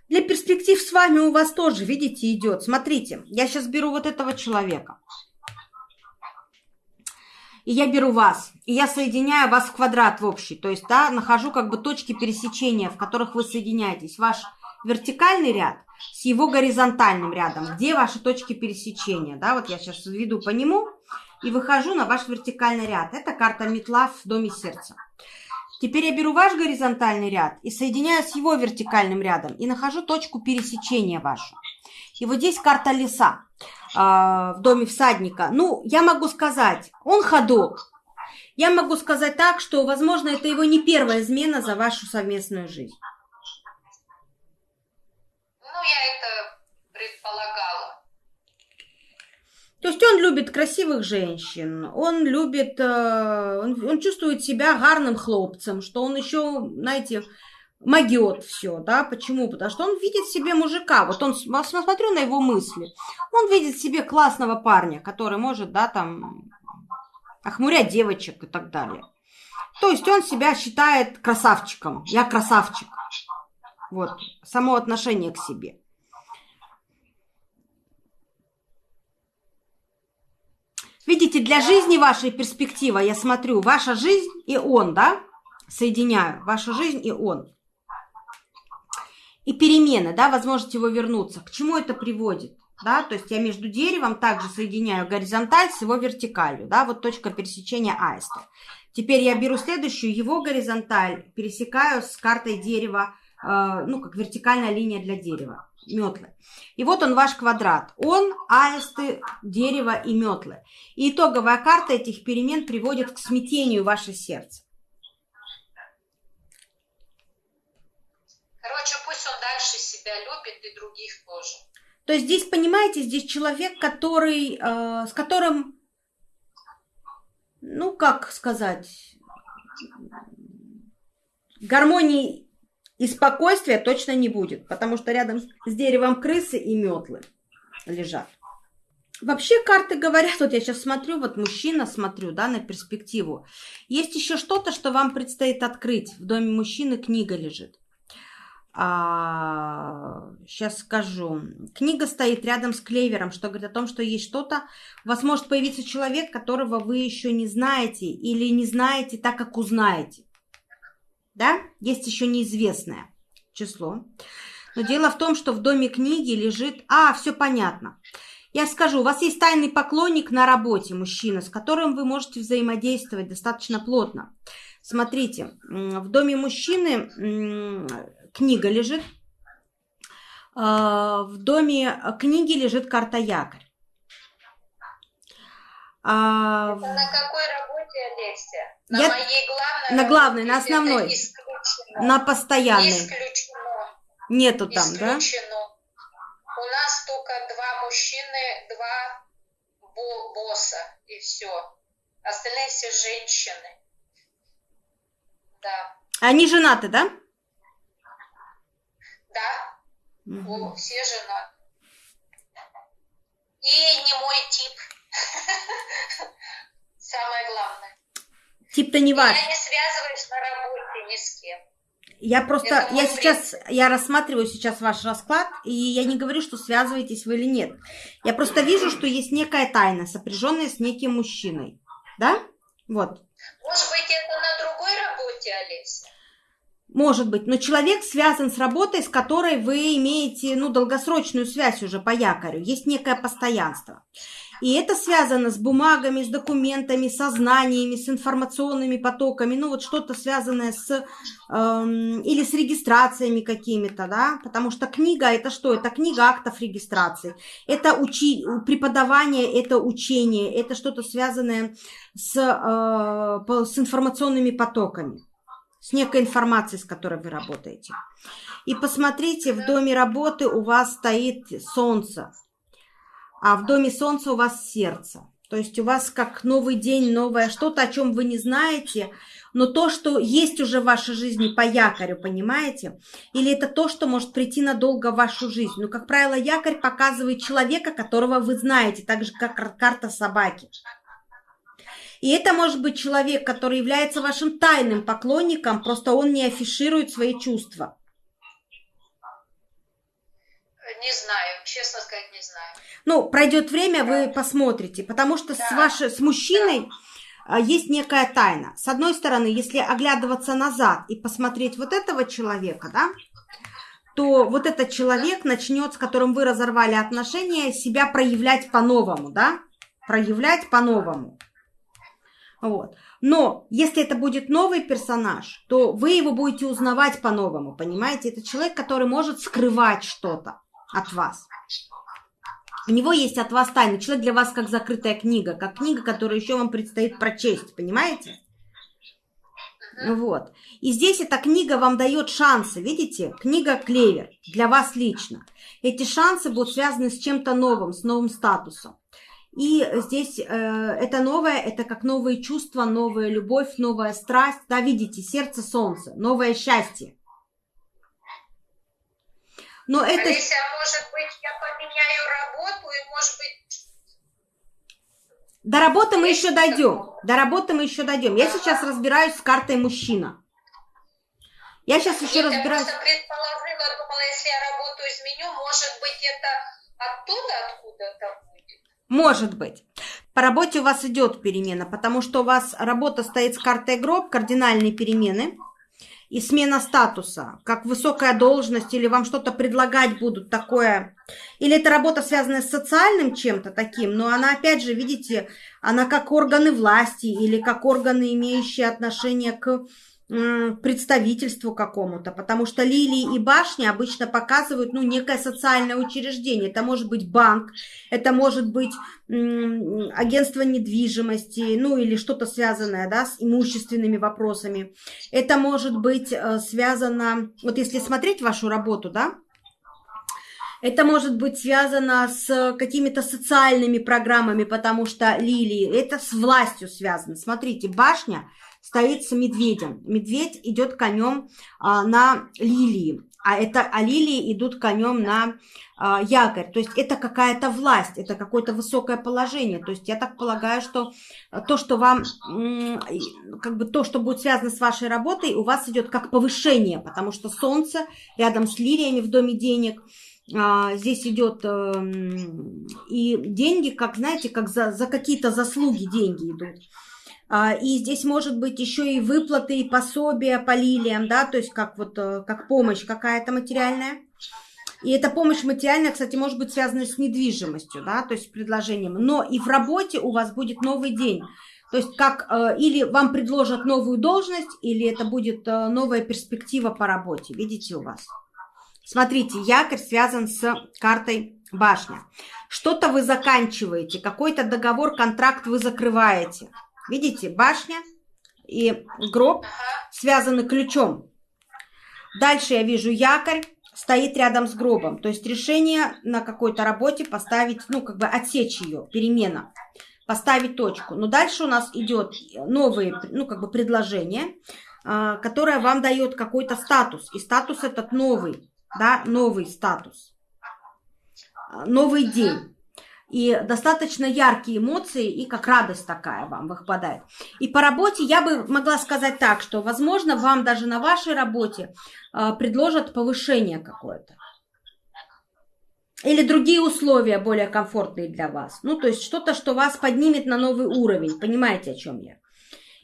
Для перспектив с вами у вас тоже, видите, идет. Смотрите, я сейчас беру вот этого человека. И я беру вас, и я соединяю вас в квадрат в общий. То есть, да, нахожу как бы точки пересечения, в которых вы соединяетесь. Ваш вертикальный ряд с его горизонтальным рядом, где ваши точки пересечения. Да, вот я сейчас веду по нему и выхожу на ваш вертикальный ряд. Это карта метла в доме сердца. Теперь я беру ваш горизонтальный ряд и соединяю с его вертикальным рядом и нахожу точку пересечения вашу. И вот здесь карта леса э, в доме всадника. Ну, я могу сказать, он ходок. Я могу сказать так, что, возможно, это его не первая измена за вашу совместную жизнь. Ну, я это предполагала. То есть он любит красивых женщин, он любит, э, он, он чувствует себя гарным хлопцем, что он еще, знаете, могет все, да, почему? Потому что он видит в себе мужика, вот он, смотрю на его мысли, он видит в себе классного парня, который может, да, там, охмурять девочек и так далее. То есть он себя считает красавчиком, я красавчик. Вот, само отношение к себе. Видите, для жизни вашей перспектива, я смотрю, ваша жизнь и он, да, соединяю, ваша жизнь и он. И перемены, да, возможность его вернуться. К чему это приводит? Да, то есть я между деревом также соединяю горизонталь с его вертикалью, да, вот точка пересечения аиста. Теперь я беру следующую, его горизонталь пересекаю с картой дерева Э, ну, как вертикальная линия для дерева, метлы. И вот он ваш квадрат. Он, аисты, дерево и метлы. И итоговая карта этих перемен приводит к смятению ваше сердце. Короче, пусть он дальше себя любит и других тоже. То есть здесь, понимаете, здесь человек, который, э, с которым, ну, как сказать, гармонии и спокойствия точно не будет, потому что рядом с деревом крысы и метлы лежат. Вообще карты говорят, вот я сейчас смотрю, вот мужчина смотрю, да, на перспективу. Есть еще что-то, что вам предстоит открыть. В доме мужчины книга лежит. А, сейчас скажу. Книга стоит рядом с клевером, что говорит о том, что есть что-то. У вас может появиться человек, которого вы еще не знаете или не знаете так, как узнаете. Да? Есть еще неизвестное число. Но дело в том, что в доме книги лежит... А, все понятно. Я скажу, у вас есть тайный поклонник на работе, мужчина, с которым вы можете взаимодействовать достаточно плотно. Смотрите, в доме мужчины книга лежит, а, в доме книги лежит карта якорь. А, Это на какой работе, Олеся? На Я... моей главной На главной, на основной. На постоянной. Исключено. Нету там, исключено. да? У нас только два мужчины, два бо босса, и все. Остальные все женщины. Да. Они женаты, да? Да. Угу. О, все женаты. И не мой тип. Самое главное. Тип-то не важно. Я не связываюсь на работе ни с кем. Я просто, я сейчас, я рассматриваю сейчас ваш расклад, и я не говорю, что связываетесь вы или нет. Я просто вижу, что есть некая тайна, сопряженная с неким мужчиной. Да? Вот. Может быть, это на другой работе, Олеся? Может быть, но человек связан с работой, с которой вы имеете, ну, долгосрочную связь уже по якорю. Есть некое постоянство. И это связано с бумагами, с документами, со знаниями, с информационными потоками, ну вот что-то связанное с эм, или с регистрациями какими-то, да, потому что книга это что? Это книга актов регистрации, это учи, преподавание, это учение, это что-то связанное с, э, с информационными потоками, с некой информацией, с которой вы работаете. И посмотрите, в доме работы у вас стоит солнце а в доме солнца у вас сердце. То есть у вас как новый день, новое что-то, о чем вы не знаете, но то, что есть уже в вашей жизни по якорю, понимаете? Или это то, что может прийти надолго в вашу жизнь. Но, как правило, якорь показывает человека, которого вы знаете, так же, как карта собаки. И это может быть человек, который является вашим тайным поклонником, просто он не афиширует свои чувства. Не знаю, честно сказать, не знаю. Ну, пройдет время, вы посмотрите, потому что да. с, вашей, с мужчиной да. есть некая тайна. С одной стороны, если оглядываться назад и посмотреть вот этого человека, да, то вот этот человек начнет, с которым вы разорвали отношения, себя проявлять по-новому, да, проявлять по-новому. Вот. Но если это будет новый персонаж, то вы его будете узнавать по-новому, понимаете? Это человек, который может скрывать что-то от вас. У него есть от вас тайна. Человек для вас как закрытая книга, как книга, которую еще вам предстоит прочесть, понимаете? Вот. И здесь эта книга вам дает шансы, видите? Книга «Клевер» для вас лично. Эти шансы будут связаны с чем-то новым, с новым статусом. И здесь э, это новое, это как новые чувства, новая любовь, новая страсть. Да, видите, сердце солнца, новое счастье. Но это... Алися, может быть, я поменяю работу и, может быть... До работы мы еще дойдем. До работы мы еще дойдем. Я сейчас разбираюсь с картой мужчина. Я сейчас еще Нет, разбираюсь. Я просто предположила, думала, если я работу изменю, может быть, это оттуда откуда-то будет. Может быть. По работе у вас идет перемена, потому что у вас работа стоит с картой гроб, кардинальные перемены и смена статуса, как высокая должность, или вам что-то предлагать будут такое, или это работа, связанная с социальным чем-то таким, но она, опять же, видите, она как органы власти или как органы, имеющие отношение к представительству какому-то, потому что лилии и башни обычно показывают, ну, некое социальное учреждение. Это может быть банк, это может быть агентство недвижимости, ну, или что-то связанное, да, с имущественными вопросами. Это может быть э, связано, вот если смотреть вашу работу, да, это может быть связано с какими-то социальными программами, потому что лилии, это с властью связано. Смотрите, башня стоит с медведем. Медведь идет конем а, на лилии, а, это, а лилии идут конем на а, якорь. То есть это какая-то власть, это какое-то высокое положение. То есть я так полагаю, что то, что вам, как бы то, что будет связано с вашей работой, у вас идет как повышение, потому что солнце рядом с лилиями в доме денег – а, здесь идет э, и деньги, как знаете, как за, за какие-то заслуги деньги идут. А, и здесь может быть еще и выплаты, и пособия по лилиям, да, то есть как вот э, как помощь какая-то материальная. И эта помощь материальная, кстати, может быть связана с недвижимостью, да, то есть предложением. Но и в работе у вас будет новый день. То есть как э, или вам предложат новую должность, или это будет э, новая перспектива по работе. Видите у вас? Смотрите, якорь связан с картой башня. Что-то вы заканчиваете, какой-то договор, контракт вы закрываете. Видите, башня и гроб связаны ключом. Дальше я вижу якорь, стоит рядом с гробом. То есть решение на какой-то работе поставить, ну, как бы отсечь ее, перемена, поставить точку. Но дальше у нас идет новые, ну, как бы предложение, а, которое вам дает какой-то статус. И статус этот новый да, новый статус, новый день. И достаточно яркие эмоции, и как радость такая вам выпадает. И по работе я бы могла сказать так, что, возможно, вам даже на вашей работе э, предложат повышение какое-то. Или другие условия более комфортные для вас. Ну, то есть что-то, что вас поднимет на новый уровень. Понимаете, о чем я?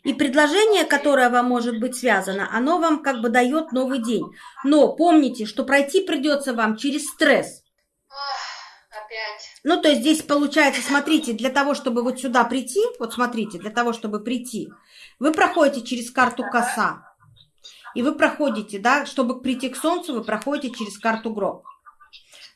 И предложение, которое вам может быть связано, оно вам как бы дает новый день. Но помните, что пройти придется вам через стресс. Ну, то есть здесь получается, смотрите, для того, чтобы вот сюда прийти, вот смотрите, для того, чтобы прийти, вы проходите через карту коса. И вы проходите, да, чтобы прийти к солнцу, вы проходите через карту гроб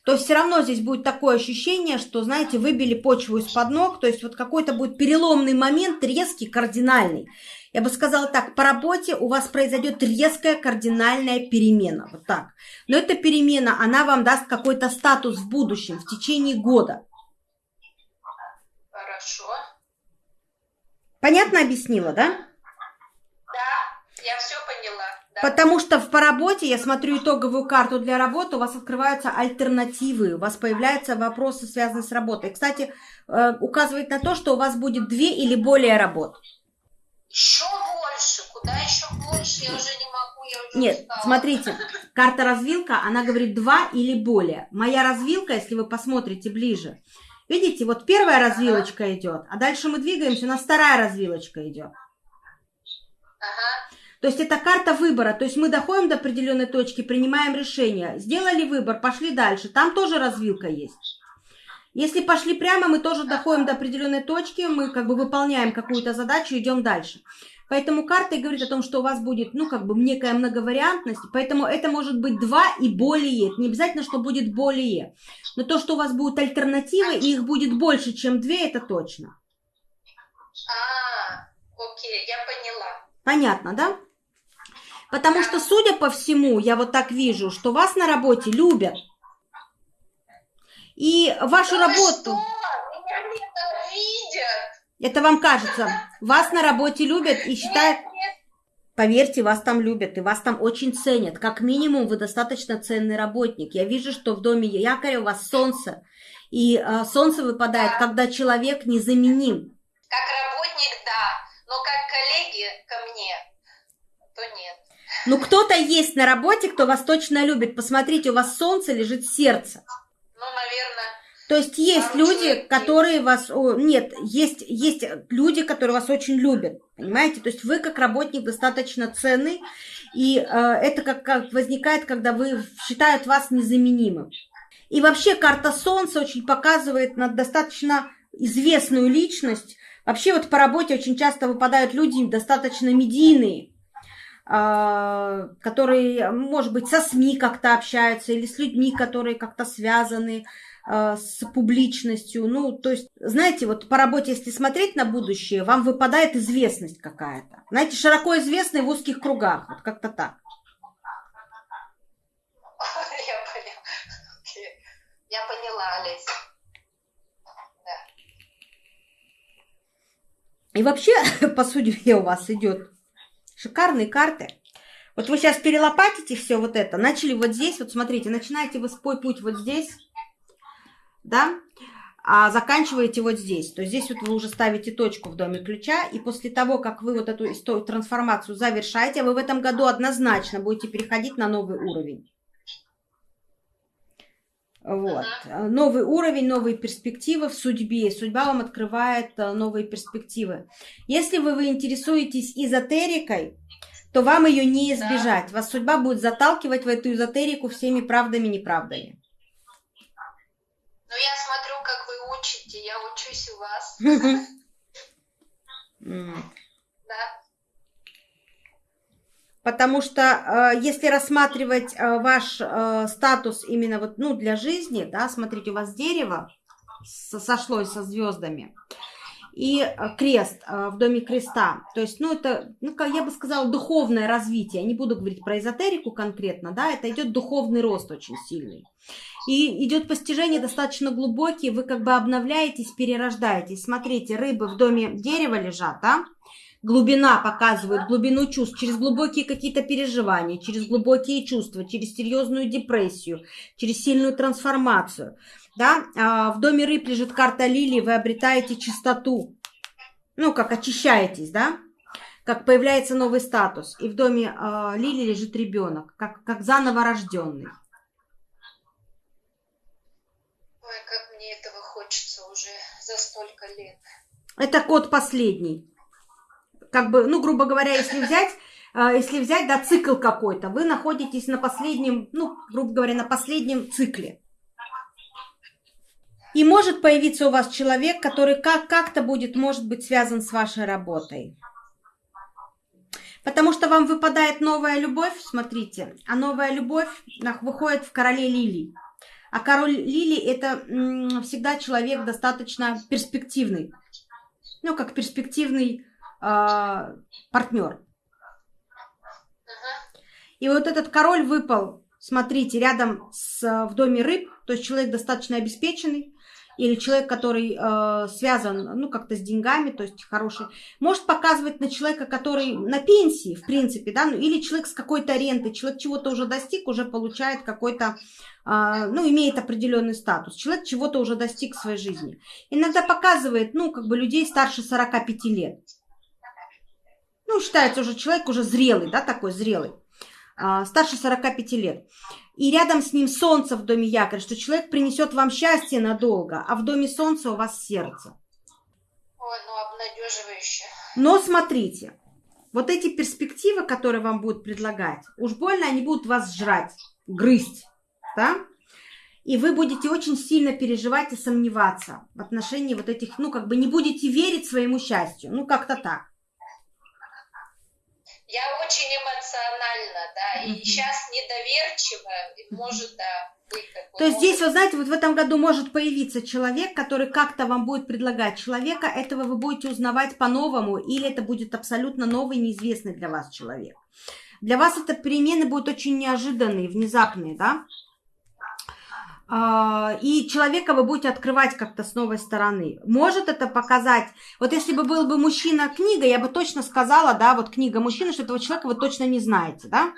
то все равно здесь будет такое ощущение, что, знаете, выбили почву из-под ног, то есть вот какой-то будет переломный момент, резкий, кардинальный. Я бы сказала так, по работе у вас произойдет резкая кардинальная перемена, вот так. Но эта перемена, она вам даст какой-то статус в будущем, в течение года. Хорошо. Понятно объяснила, да? Да, я все поняла. Потому что в, по работе, я смотрю итоговую карту для работы, у вас открываются альтернативы, у вас появляются вопросы, связанные с работой. Кстати, э, указывает на то, что у вас будет две или более работ. Еще больше, куда еще больше, я уже не могу, я уже Нет, устала. смотрите, карта развилка, она говорит два или более. Моя развилка, если вы посмотрите ближе, видите, вот первая развилочка идет, а дальше мы двигаемся, у нас вторая развилочка идет. Ага. То есть это карта выбора. То есть мы доходим до определенной точки, принимаем решение. Сделали выбор, пошли дальше. Там тоже развилка есть. Если пошли прямо, мы тоже доходим до определенной точки, мы как бы выполняем какую-то задачу, идем дальше. Поэтому карта говорит о том, что у вас будет, ну, как бы некая многовариантность, поэтому это может быть два и более. Это не обязательно, что будет более. Но то, что у вас будут альтернативы, и их будет больше, чем две, это точно. А, окей, я поняла. Понятно, да? Потому что, судя по всему, я вот так вижу, что вас на работе любят. И вашу да работу... Меня ненавидят. Это вам кажется. Вас на работе любят и считают... Нет, нет. Поверьте, вас там любят, и вас там очень ценят. Как минимум, вы достаточно ценный работник. Я вижу, что в доме якоря у вас солнце. И э, солнце выпадает, Да. когда человек незаменим. Как работник, да, но как коллеги ко мне, то нет. Ну, кто-то есть на работе, кто вас точно любит. Посмотрите, у вас солнце лежит в сердце. Ну, наверное, То есть есть люди, которые вас... нет, есть, есть люди, которые вас очень любят. Понимаете? То есть вы как работник достаточно ценный. И э, это как, как возникает, когда вы считают вас незаменимым. И вообще карта Солнца очень показывает на достаточно известную личность. Вообще вот по работе очень часто выпадают люди достаточно медийные. А, которые, может быть, со СМИ как-то общаются или с людьми, которые как-то связаны а, с публичностью. Ну, то есть, знаете, вот по работе, если смотреть на будущее, вам выпадает известность какая-то. Знаете, широко известный в узких кругах, вот как-то так. Я поняла. Олеся. И вообще, по судьбе у вас идет шикарные карты. Вот вы сейчас перелопатите все вот это, начали вот здесь, вот смотрите, начинаете вы свой путь вот здесь, да, а заканчиваете вот здесь. То есть здесь вот вы уже ставите точку в доме ключа, и после того, как вы вот эту трансформацию завершаете, вы в этом году однозначно будете переходить на новый уровень. Вот. Ага. Новый уровень, новые перспективы в судьбе. Судьба вам открывает э, новые перспективы. Если вы, вы интересуетесь эзотерикой, то вам ее не избежать. Да. Вас судьба будет заталкивать в эту эзотерику всеми правдами и неправдами. Ну, я смотрю, как вы учите. Я учусь у вас. Да. Потому что э, если рассматривать э, ваш э, статус именно вот, ну, для жизни, да, смотрите, у вас дерево сошлось со звездами и крест в доме креста. То есть, ну, это, ну, я бы сказала, духовное развитие. Я не буду говорить про эзотерику конкретно, да, это идет духовный рост очень сильный. И идет постижение достаточно глубокие, вы как бы обновляетесь, перерождаетесь. Смотрите, рыбы в доме дерева лежат, да, глубина показывает, глубину чувств, через глубокие какие-то переживания, через глубокие чувства, через серьезную депрессию, через сильную трансформацию. Да? А в доме рыб лежит карта лилии, вы обретаете чистоту, ну, как очищаетесь, да, как появляется новый статус. И в доме э, лилии лежит ребенок, как, как заново рожденный. Ой, как мне этого хочется уже за столько лет. Это код последний как бы, ну, грубо говоря, если взять, а, если взять, да, цикл какой-то, вы находитесь на последнем, ну, грубо говоря, на последнем цикле. И может появиться у вас человек, который как- как-то будет, может быть, связан с вашей работой. Потому что вам выпадает новая любовь, смотрите, а новая любовь выходит в короле лилий. А король лилий это всегда человек достаточно перспективный. Ну, как перспективный э, партнер. И вот этот король выпал, смотрите, рядом с, в доме рыб, то есть человек достаточно обеспеченный, или человек, который э, связан, ну, как-то с деньгами, то есть хороший, может показывать на человека, который на пенсии, в принципе, да, ну, или человек с какой-то рентой, человек чего-то уже достиг, уже получает какой-то, э, ну, имеет определенный статус, человек чего-то уже достиг в своей жизни. Иногда показывает, ну, как бы людей старше 45 лет ну, считается уже человек уже зрелый, да, такой зрелый, а, старше 45 лет. И рядом с ним солнце в доме якорь, что человек принесет вам счастье надолго, а в доме солнца у вас сердце. Ой, ну обнадеживающе. Но смотрите, вот эти перспективы, которые вам будут предлагать, уж больно они будут вас жрать, грызть, да? И вы будете очень сильно переживать и сомневаться в отношении вот этих, ну, как бы не будете верить своему счастью, ну, как-то так. Я очень эмоциональна, да, и сейчас недоверчивая, и может, да, быть такой. То есть здесь, вы знаете, вот в этом году может появиться человек, который как-то вам будет предлагать человека, этого вы будете узнавать по-новому, или это будет абсолютно новый, неизвестный для вас человек. Для вас это перемены будут очень неожиданные, внезапные, да? А, и человека вы будете открывать как-то с новой стороны. Может это показать, вот если бы был бы мужчина книга, я бы точно сказала, да, вот книга мужчины, что этого человека вы точно не знаете, да.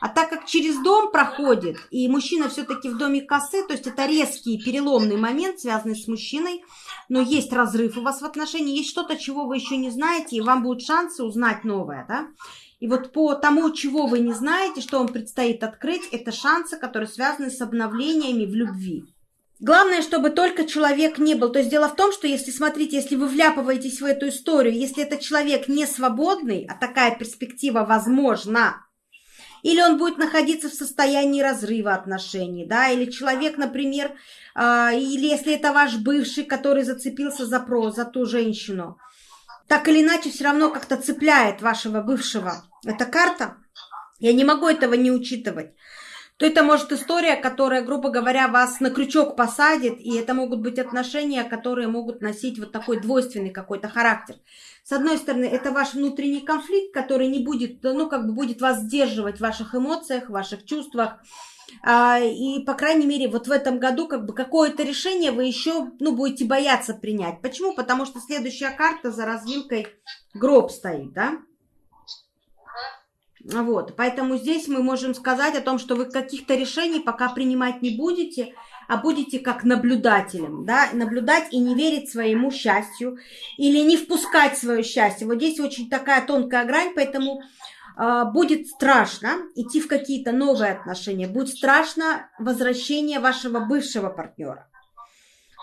А так как через дом проходит, и мужчина все-таки в доме косы, то есть это резкий переломный момент, связанный с мужчиной, но есть разрыв у вас в отношении, есть что-то, чего вы еще не знаете, и вам будут шансы узнать новое, да. И вот по тому, чего вы не знаете, что вам предстоит открыть, это шансы, которые связаны с обновлениями в любви. Главное, чтобы только человек не был. То есть дело в том, что если, смотрите, если вы вляпываетесь в эту историю, если этот человек не свободный, а такая перспектива возможна, или он будет находиться в состоянии разрыва отношений, да, или человек, например, э, или если это ваш бывший, который зацепился за про, за ту женщину, так или иначе все равно как-то цепляет вашего бывшего. Это карта. Я не могу этого не учитывать то это может история, которая, грубо говоря, вас на крючок посадит, и это могут быть отношения, которые могут носить вот такой двойственный какой-то характер. С одной стороны, это ваш внутренний конфликт, который не будет, ну, как бы будет вас сдерживать в ваших эмоциях, в ваших чувствах, и, по крайней мере, вот в этом году как бы какое-то решение вы еще, ну, будете бояться принять. Почему? Потому что следующая карта за развилкой гроб стоит, да? Вот, поэтому здесь мы можем сказать о том, что вы каких-то решений пока принимать не будете, а будете как наблюдателем, да, наблюдать и не верить своему счастью или не впускать свое счастье. Вот здесь очень такая тонкая грань, поэтому будет страшно идти в какие-то новые отношения, будет страшно возвращение вашего бывшего партнера.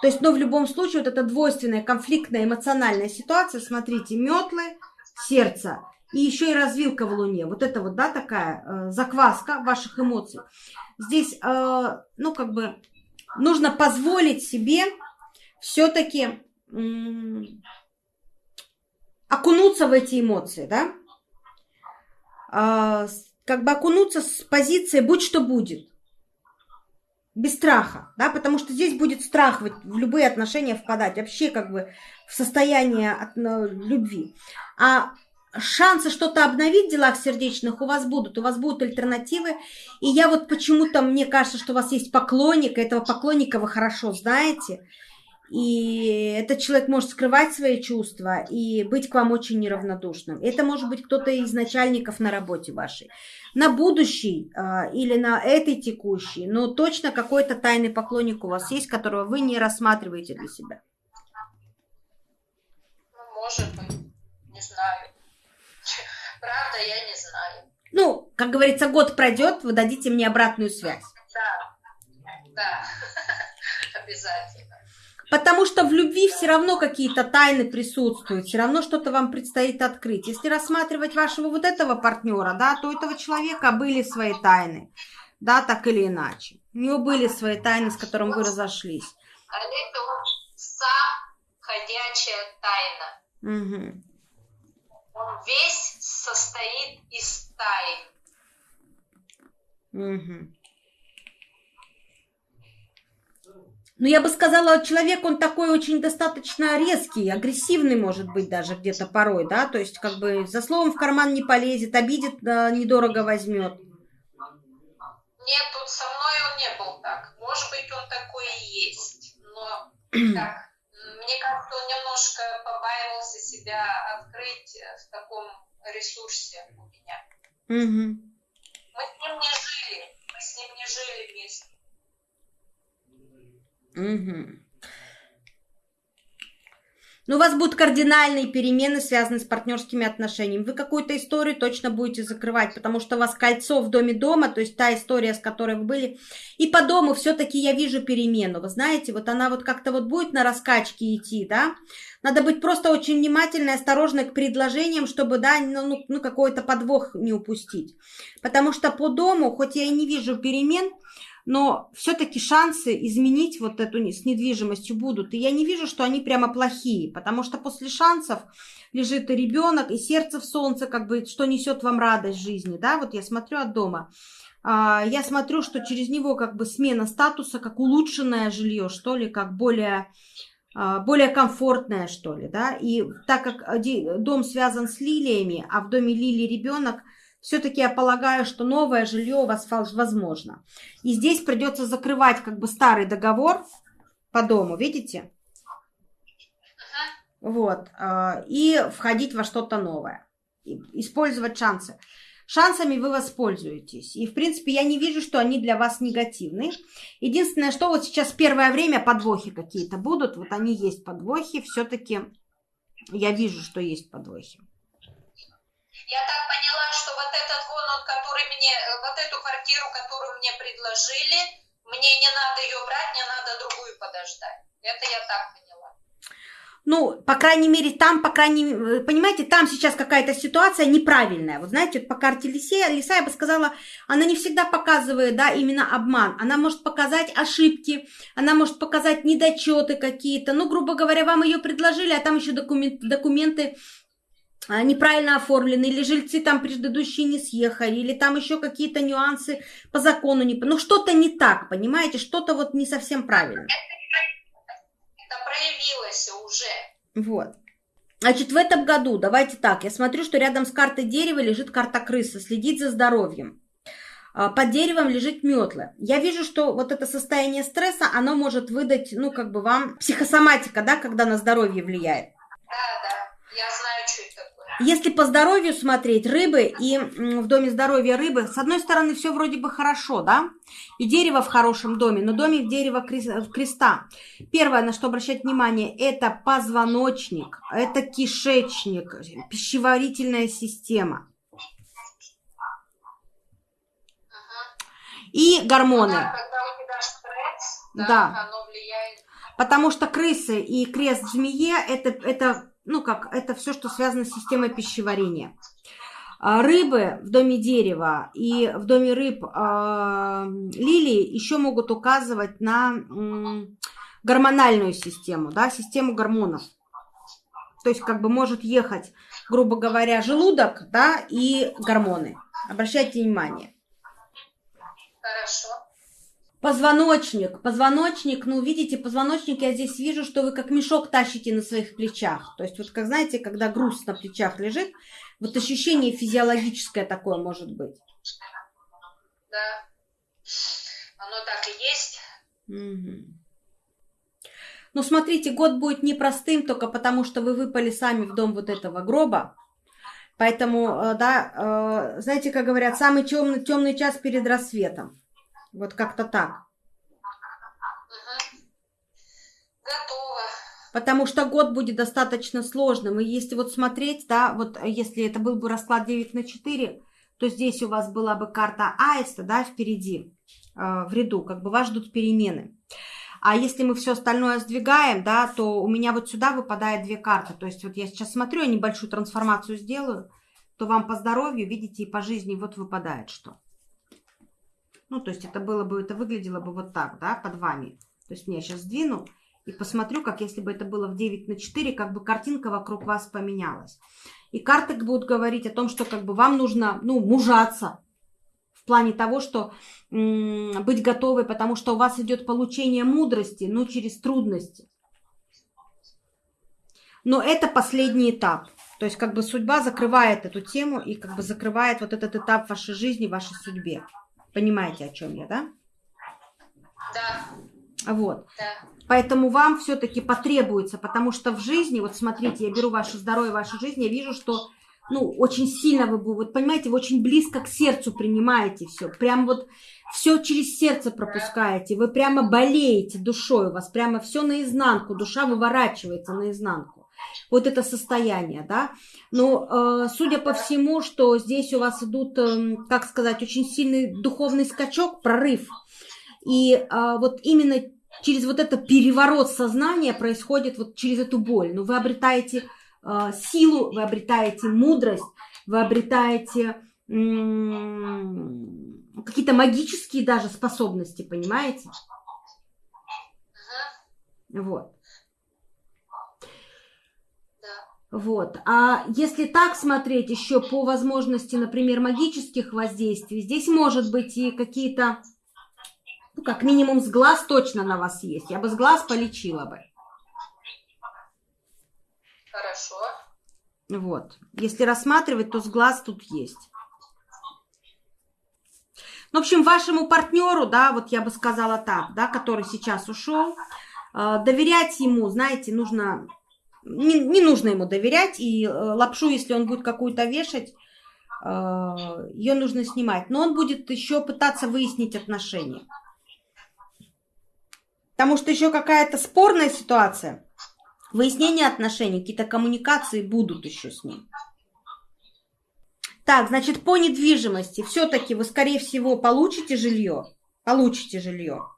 То есть, но в любом случае вот эта двойственная конфликтная эмоциональная ситуация, смотрите, метлы, сердце – и еще и развилка в Луне. Вот это вот, да, такая э, закваска ваших эмоций. Здесь, э, ну, как бы, нужно позволить себе все-таки окунуться в эти эмоции, да? Э, как бы окунуться с позиции «будь что будет». Без страха, да, потому что здесь будет страх в любые отношения впадать, вообще как бы в состояние от, ну, любви. А шансы что-то обновить в делах сердечных у вас будут, у вас будут альтернативы. И я вот почему-то, мне кажется, что у вас есть поклонник, и этого поклонника вы хорошо знаете. И этот человек может скрывать свои чувства и быть к вам очень неравнодушным. Это может быть кто-то из начальников на работе вашей. На будущий э, или на этой текущей, но точно какой-то тайный поклонник у вас есть, которого вы не рассматриваете для себя. Ну, может быть, не знаю. Правда, я не знаю. Ну, как говорится, год пройдет, вы дадите мне обратную связь. Да, да, обязательно. Потому что в любви все равно какие-то тайны присутствуют, все равно что-то вам предстоит открыть. Если рассматривать вашего вот этого партнера, да, то у этого человека были свои тайны, да, так или иначе. У него были свои тайны, с которым вы разошлись. Это ходячая тайна. Угу. Он весь состоит из стаи. Угу. Ну, я бы сказала, человек, он такой очень достаточно резкий, агрессивный, может быть, даже где-то порой, да, то есть, как бы, за словом в карман не полезет, обидит, да, недорого возьмет. Нет, тут со мной он не был так. Может быть, он такой и есть, но как? Мне кажется, он немножко побаивался себя открыть в таком ресурсе у меня. Угу. Мы с ним не жили, мы с ним не жили вместе. Угу. Но у вас будут кардинальные перемены, связанные с партнерскими отношениями. Вы какую-то историю точно будете закрывать, потому что у вас кольцо в доме дома, то есть та история, с которой вы были. И по дому все-таки я вижу перемену. Вы знаете, вот она вот как-то вот будет на раскачке идти, да? Надо быть просто очень внимательной, осторожной к предложениям, чтобы, да, ну, ну, ну какой-то подвох не упустить. Потому что по дому, хоть я и не вижу перемен, но все-таки шансы изменить вот эту с недвижимостью будут. И я не вижу, что они прямо плохие, потому что после шансов лежит и ребенок, и сердце в солнце, как бы, что несет вам радость жизни, да, вот я смотрю от дома. А, я смотрю, что через него как бы смена статуса, как улучшенное жилье, что ли, как более а, более комфортное, что ли, да, и так как дом связан с лилиями, а в доме лилии ребенок – все-таки я полагаю, что новое жилье у вас возможно. И здесь придется закрывать как бы старый договор по дому, видите? Вот. А, и входить во что-то новое. Использовать шансы. Шансами вы воспользуетесь. И, в принципе, я не вижу, что они для вас негативны. Единственное, что вот сейчас первое время подвохи какие-то будут. Вот они есть подвохи. Все-таки я вижу, что есть подвохи. Я так поняла, этот вон он, который мне, э, вот эту квартиру, которую мне предложили, мне не надо ее брать, мне надо другую подождать. Это я так поняла. Ну, по крайней мере, там, по крайней мере, понимаете, там сейчас какая-то ситуация неправильная. Вот знаете, вот по карте Лиса, Лиса, я бы сказала, она не всегда показывает, да, именно обман. Она может показать ошибки, она может показать недочеты какие-то. Ну, грубо говоря, вам ее предложили, а там еще документ, документы неправильно оформлены, или жильцы там предыдущие не съехали, или там еще какие-то нюансы по закону не... Ну, что-то не так, понимаете, что-то вот не совсем правильно. Это проявилось уже. Вот. Значит, в этом году, давайте так, я смотрю, что рядом с картой дерева лежит карта крыса, следить за здоровьем. А, под деревом лежит метлы. Я вижу, что вот это состояние стресса, оно может выдать, ну, как бы вам психосоматика, да, когда на здоровье влияет. Да, да, я знаю. Если по здоровью смотреть, рыбы и в доме здоровья рыбы, с одной стороны, все вроде бы хорошо, да? И дерево в хорошем доме, но доме в дерево креста. Первое, на что обращать внимание, это позвоночник, это кишечник, пищеварительная система. И гормоны. Да, когда у тебя стресс, да. Потому что крысы и крест змее это, это ну как, это все, что связано с системой пищеварения. А, рыбы в доме дерева и в доме рыб э, лилии еще могут указывать на гормональную систему, да, систему гормонов. То есть как бы может ехать, грубо говоря, желудок, да, и гормоны. Обращайте внимание. Хорошо. Позвоночник. Позвоночник, ну, видите, позвоночник я здесь вижу, что вы как мешок тащите на своих плечах. То есть вот, как знаете, когда груз на плечах лежит, вот ощущение физиологическое такое может быть. Да. Оно так и есть. Угу. Ну, смотрите, год будет непростым только потому, что вы выпали сами в дом вот этого гроба. Поэтому, э, да, э, знаете, как говорят, самый темный, темный час перед рассветом. Вот как-то так. Готово. Потому что год будет достаточно сложным. И если вот смотреть, да, вот если это был бы расклад 9 на 4, то здесь у вас была бы карта аиста, да, впереди, э, в ряду, как бы вас ждут перемены. А если мы все остальное сдвигаем, да, то у меня вот сюда выпадает две карты. То есть вот я сейчас смотрю, я небольшую трансформацию сделаю, то вам по здоровью, видите, и по жизни вот выпадает что. Ну, то есть это было бы, это выглядело бы вот так, да, под вами. То есть я сейчас сдвину и посмотрю, как если бы это было в 9 на 4, как бы картинка вокруг вас поменялась. И карты будут говорить о том, что как бы вам нужно, ну, мужаться. В плане того, что быть готовой, потому что у вас идет получение мудрости, но через трудности. Но это последний этап. То есть как бы судьба закрывает эту тему и как бы закрывает вот этот этап вашей жизни, вашей судьбе. Понимаете, о чем я, да? Да. Вот. Да. Поэтому вам все-таки потребуется, потому что в жизни, вот смотрите, я беру ваше здоровье, вашу жизнь, я вижу, что ну, очень сильно вы, вот понимаете, вы очень близко к сердцу принимаете все. Прям вот все через сердце пропускаете. Вы прямо болеете душой, у вас прямо все наизнанку, душа выворачивается наизнанку вот это состояние, да. Но э, судя по всему, что здесь у вас идут, э, как сказать, очень сильный духовный скачок, прорыв. И э, вот именно через вот это переворот сознания происходит вот через эту боль. Но ну, вы обретаете э, силу, вы обретаете мудрость, вы обретаете какие-то магические даже способности, понимаете? Вот. Вот. А если так смотреть еще по возможности, например, магических воздействий, здесь может быть и какие-то, ну, как минимум с глаз точно на вас есть. Я бы с глаз полечила бы. Хорошо. Вот. Если рассматривать, то с глаз тут есть. В общем, вашему партнеру, да, вот я бы сказала так, да, который сейчас ушел, э, доверять ему, знаете, нужно не, не нужно ему доверять, и э, лапшу, если он будет какую-то вешать, э, ее нужно снимать. Но он будет еще пытаться выяснить отношения. Потому что еще какая-то спорная ситуация. Выяснение отношений, какие-то коммуникации будут еще с ним. Так, значит, по недвижимости все-таки вы, скорее всего, получите жилье. Получите жилье.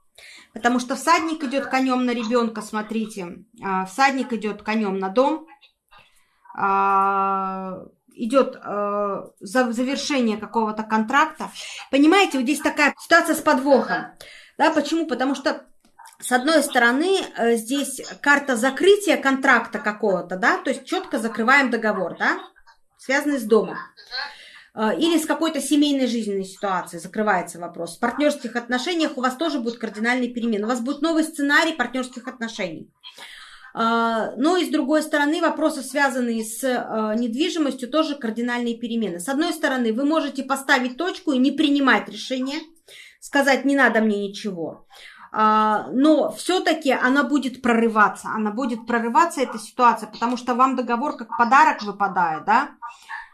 Потому что всадник идет конем на ребенка, смотрите. А, всадник идет конем на дом. А, идет э, завершение какого-то контракта. Понимаете, вот здесь такая ситуация с подвохом. Да, почему? Потому что с одной стороны, э, здесь карта закрытия контракта какого-то, да, то есть четко закрываем договор, да, связанные с домом. А, или с какой-то семейной жизненной ситуацией закрывается вопрос. В партнерских отношениях у вас тоже будут кардинальные перемены. У вас будет новый сценарий партнерских отношений. А, но и с другой стороны, вопросы, связанные с а, недвижимостью, тоже кардинальные перемены. С одной стороны, вы можете поставить точку и не принимать решение, сказать, не надо мне ничего. Но все-таки она будет прорываться, она будет прорываться, эта ситуация, потому что вам договор как подарок выпадает, да,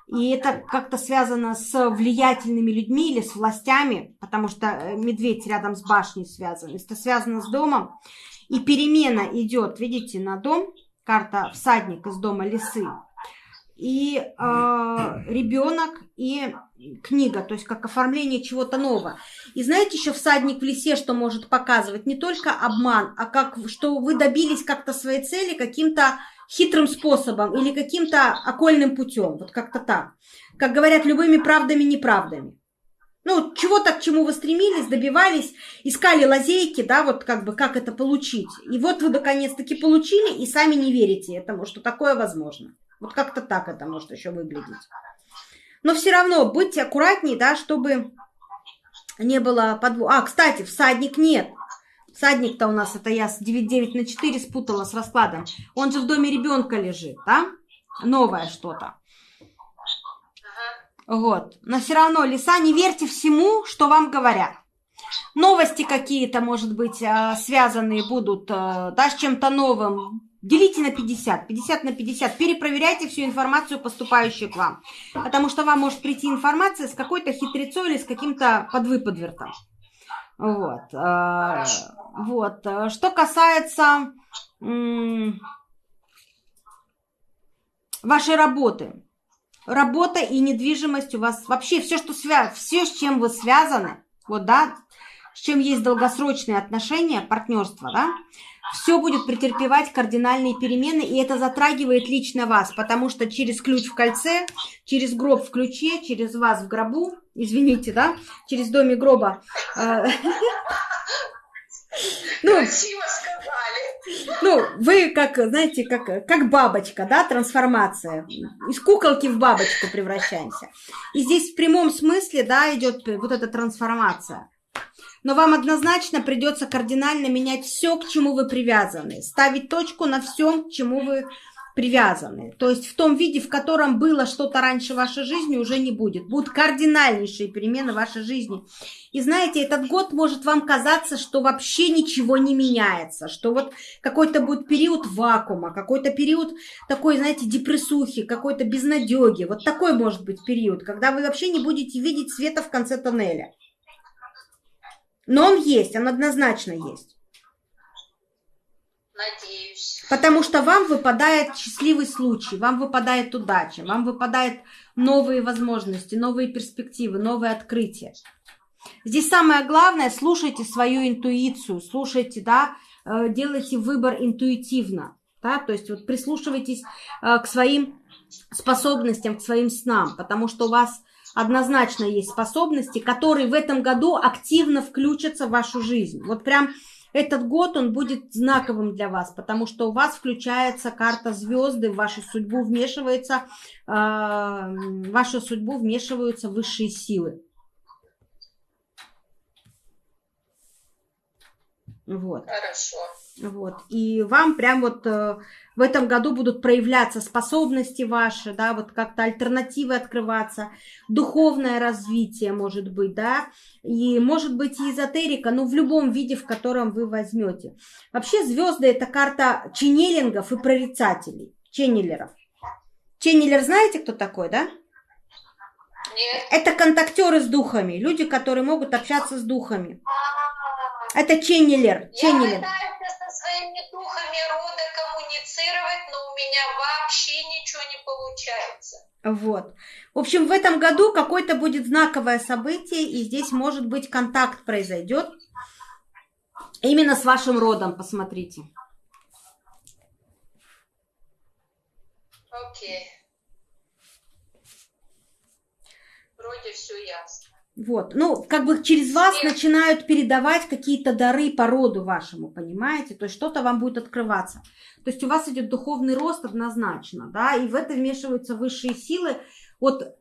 и это как-то связано с влиятельными людьми или с властями, потому что э, медведь рядом с башней связан. Это связано с домом. И перемена идет, видите, на дом. Карта всадник из дома лисы. И э, ребенок и книга, то есть как оформление чего-то нового. И знаете, еще всадник в лисе, что может показывать не только обман, а как, что вы добились как-то своей цели каким-то хитрым способом или каким-то окольным путем. Вот как-то так. Как говорят, любыми правдами-неправдами. Ну, чего-то, к чему вы стремились, добивались, искали лазейки, да, вот как бы, как это получить. И вот вы наконец-таки получили и сами не верите этому, что такое возможно. Вот как-то так это может еще выглядеть. Но все равно будьте аккуратнее, да, чтобы не было подвох. А, кстати, всадник нет. Всадник-то у нас, это я с 9, на 4 спутала с раскладом. Он же в доме ребенка лежит, да? Новое что-то. Вот. Но все равно, лиса, не верьте всему, что вам говорят. Новости какие-то, может быть, а, связанные будут а, да, с чем-то новым. Делите на 50, 50 на 50. Перепроверяйте всю информацию, поступающую к вам. Потому что вам может прийти информация с какой-то хитрецой или с каким-то подвыподвертом. Вот. А, вот. Что касается вашей работы. Работа и недвижимость у вас вообще все, что связано, все, с чем вы связаны, вот, да, с чем есть долгосрочные отношения, партнерство, да, все будет претерпевать кардинальные перемены, и это затрагивает лично вас, потому что через ключ в кольце, через гроб в ключе, через вас в гробу, извините, да, через доме гроба. Э, ну. Ну, вы как, знаете, как, как бабочка, да, трансформация. Из куколки в бабочку превращаемся. И здесь в прямом смысле, да, идет вот эта трансформация. Но вам однозначно придется кардинально менять все, к чему вы привязаны. Ставить точку на всем, к чему вы привязаны. То есть в том виде, в котором было что-то раньше в вашей жизни, уже не будет. Будут кардинальнейшие перемены в вашей жизни. И знаете, этот год может вам казаться, что вообще ничего не меняется, что вот какой-то будет период вакуума, какой-то период такой, знаете, депрессухи, какой-то безнадеги. Вот такой может быть период, когда вы вообще не будете видеть света в конце тоннеля. Но он есть, он однозначно есть. Надеюсь. Потому что вам выпадает счастливый случай, вам выпадает удача, вам выпадают новые возможности, новые перспективы, новые открытия. Здесь самое главное, слушайте свою интуицию, слушайте, да, э, делайте выбор интуитивно, да, то есть вот прислушивайтесь э, к своим способностям, к своим снам, потому что у вас однозначно есть способности, которые в этом году активно включатся в вашу жизнь. Вот прям этот год он будет знаковым для вас, потому что у вас включается карта звезды, в вашу судьбу вмешивается, э, вашу судьбу вмешиваются высшие силы. Вот. Хорошо. Вот. И вам прям вот э, в этом году будут проявляться способности ваши, да, вот как-то альтернативы открываться, духовное развитие может быть, да, и может быть и эзотерика, но в любом виде, в котором вы возьмете. Вообще звезды это карта ченнелингов и прорицателей, ченнелеров. Ченнелер знаете, кто такой, да? Нет. Это контактеры с духами, люди, которые могут общаться с духами. Это ченнелер. ченнелер. Я своими духами рода коммуницировать, но у меня вообще ничего не получается. Вот. В общем, в этом году какое-то будет знаковое событие, и здесь, может быть, контакт произойдет. Именно с вашим родом, посмотрите. Окей. Вроде все ясно. Вот, ну, как бы через вас начинают передавать какие-то дары по роду вашему, понимаете? То есть что-то вам будет открываться. То есть у вас идет духовный рост однозначно, да, и в это вмешиваются высшие силы. Вот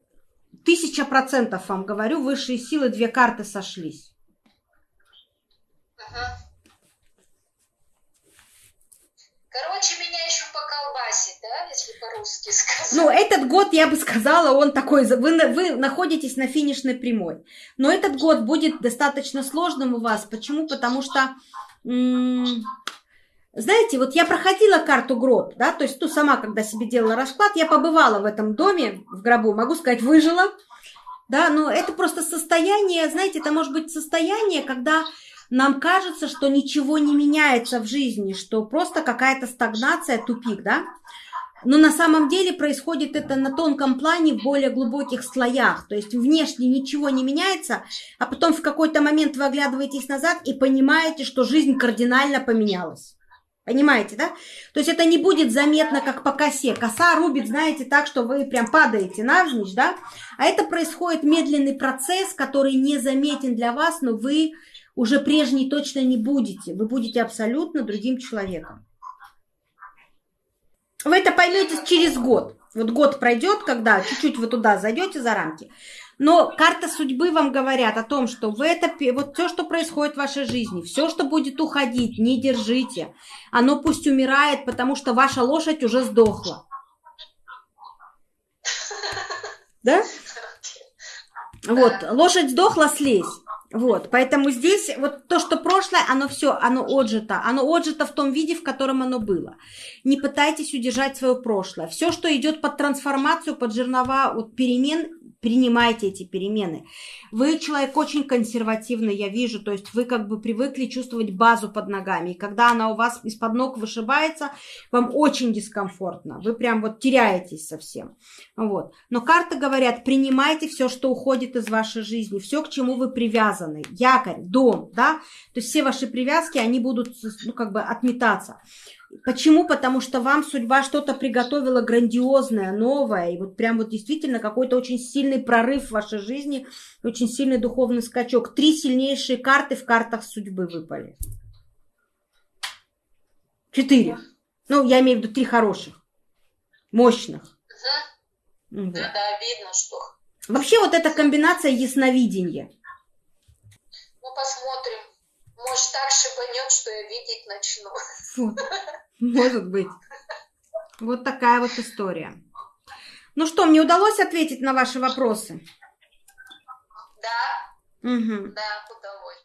тысяча процентов вам говорю, высшие силы, две карты сошлись. Короче, меня поколбасит, да, если по-русски сказать. Ну, этот год, я бы сказала, он такой, вы, вы находитесь на финишной прямой. Но этот год будет достаточно сложным у вас. Почему? Потому что, знаете, вот я проходила карту гроб, да, то есть ту сама, когда себе делала расклад, я побывала в этом доме, в гробу, могу сказать, выжила, да, но это просто состояние, знаете, это может быть состояние, когда нам кажется, что ничего не меняется в жизни, что просто какая-то стагнация, тупик, да? Но на самом деле происходит это на тонком плане, в более глубоких слоях. То есть внешне ничего не меняется, а потом в какой-то момент вы оглядываетесь назад и понимаете, что жизнь кардинально поменялась. Понимаете, да? То есть это не будет заметно, как по косе. Коса рубит, знаете, так, что вы прям падаете навзничь, да? А это происходит медленный процесс, который не заметен для вас, но вы уже прежней точно не будете. Вы будете абсолютно другим человеком. Вы это поймете через год. Вот год пройдет, когда чуть-чуть вы туда зайдете за рамки. Но карта судьбы вам говорят о том, что в это, вот все, что происходит в вашей жизни, все, что будет уходить, не держите. Оно пусть умирает, потому что ваша лошадь уже сдохла. Да? Вот, лошадь сдохла, слезь. Вот, поэтому здесь вот то, что прошлое, оно все, оно отжито. Оно отжито в том виде, в котором оно было. Не пытайтесь удержать свое прошлое. Все, что идет под трансформацию, под жернова вот, перемен, принимайте эти перемены. Вы человек очень консервативный, я вижу, то есть вы как бы привыкли чувствовать базу под ногами, и когда она у вас из-под ног вышибается, вам очень дискомфортно, вы прям вот теряетесь совсем. Вот. Но карты говорят, принимайте все, что уходит из вашей жизни, все, к чему вы привязаны, якорь, дом, да, то есть все ваши привязки, они будут, ну, как бы отметаться. Почему? Потому что вам судьба что-то приготовила грандиозное, новое, и вот прям вот действительно какой-то очень сильный прорыв в вашей жизни, очень сильный духовный скачок. Три сильнейшие карты в картах судьбы выпали. Четыре. Ну, я имею в виду три хороших, мощных. Угу. Вот. Да, да, видно, что. Вообще вот эта комбинация ясновидения. Ну, посмотрим. Может, так шибанет, что я видеть начну. Вот. Может быть. Вот такая вот история. Ну что, мне удалось ответить на ваши вопросы? Да. Угу. Да, удалось.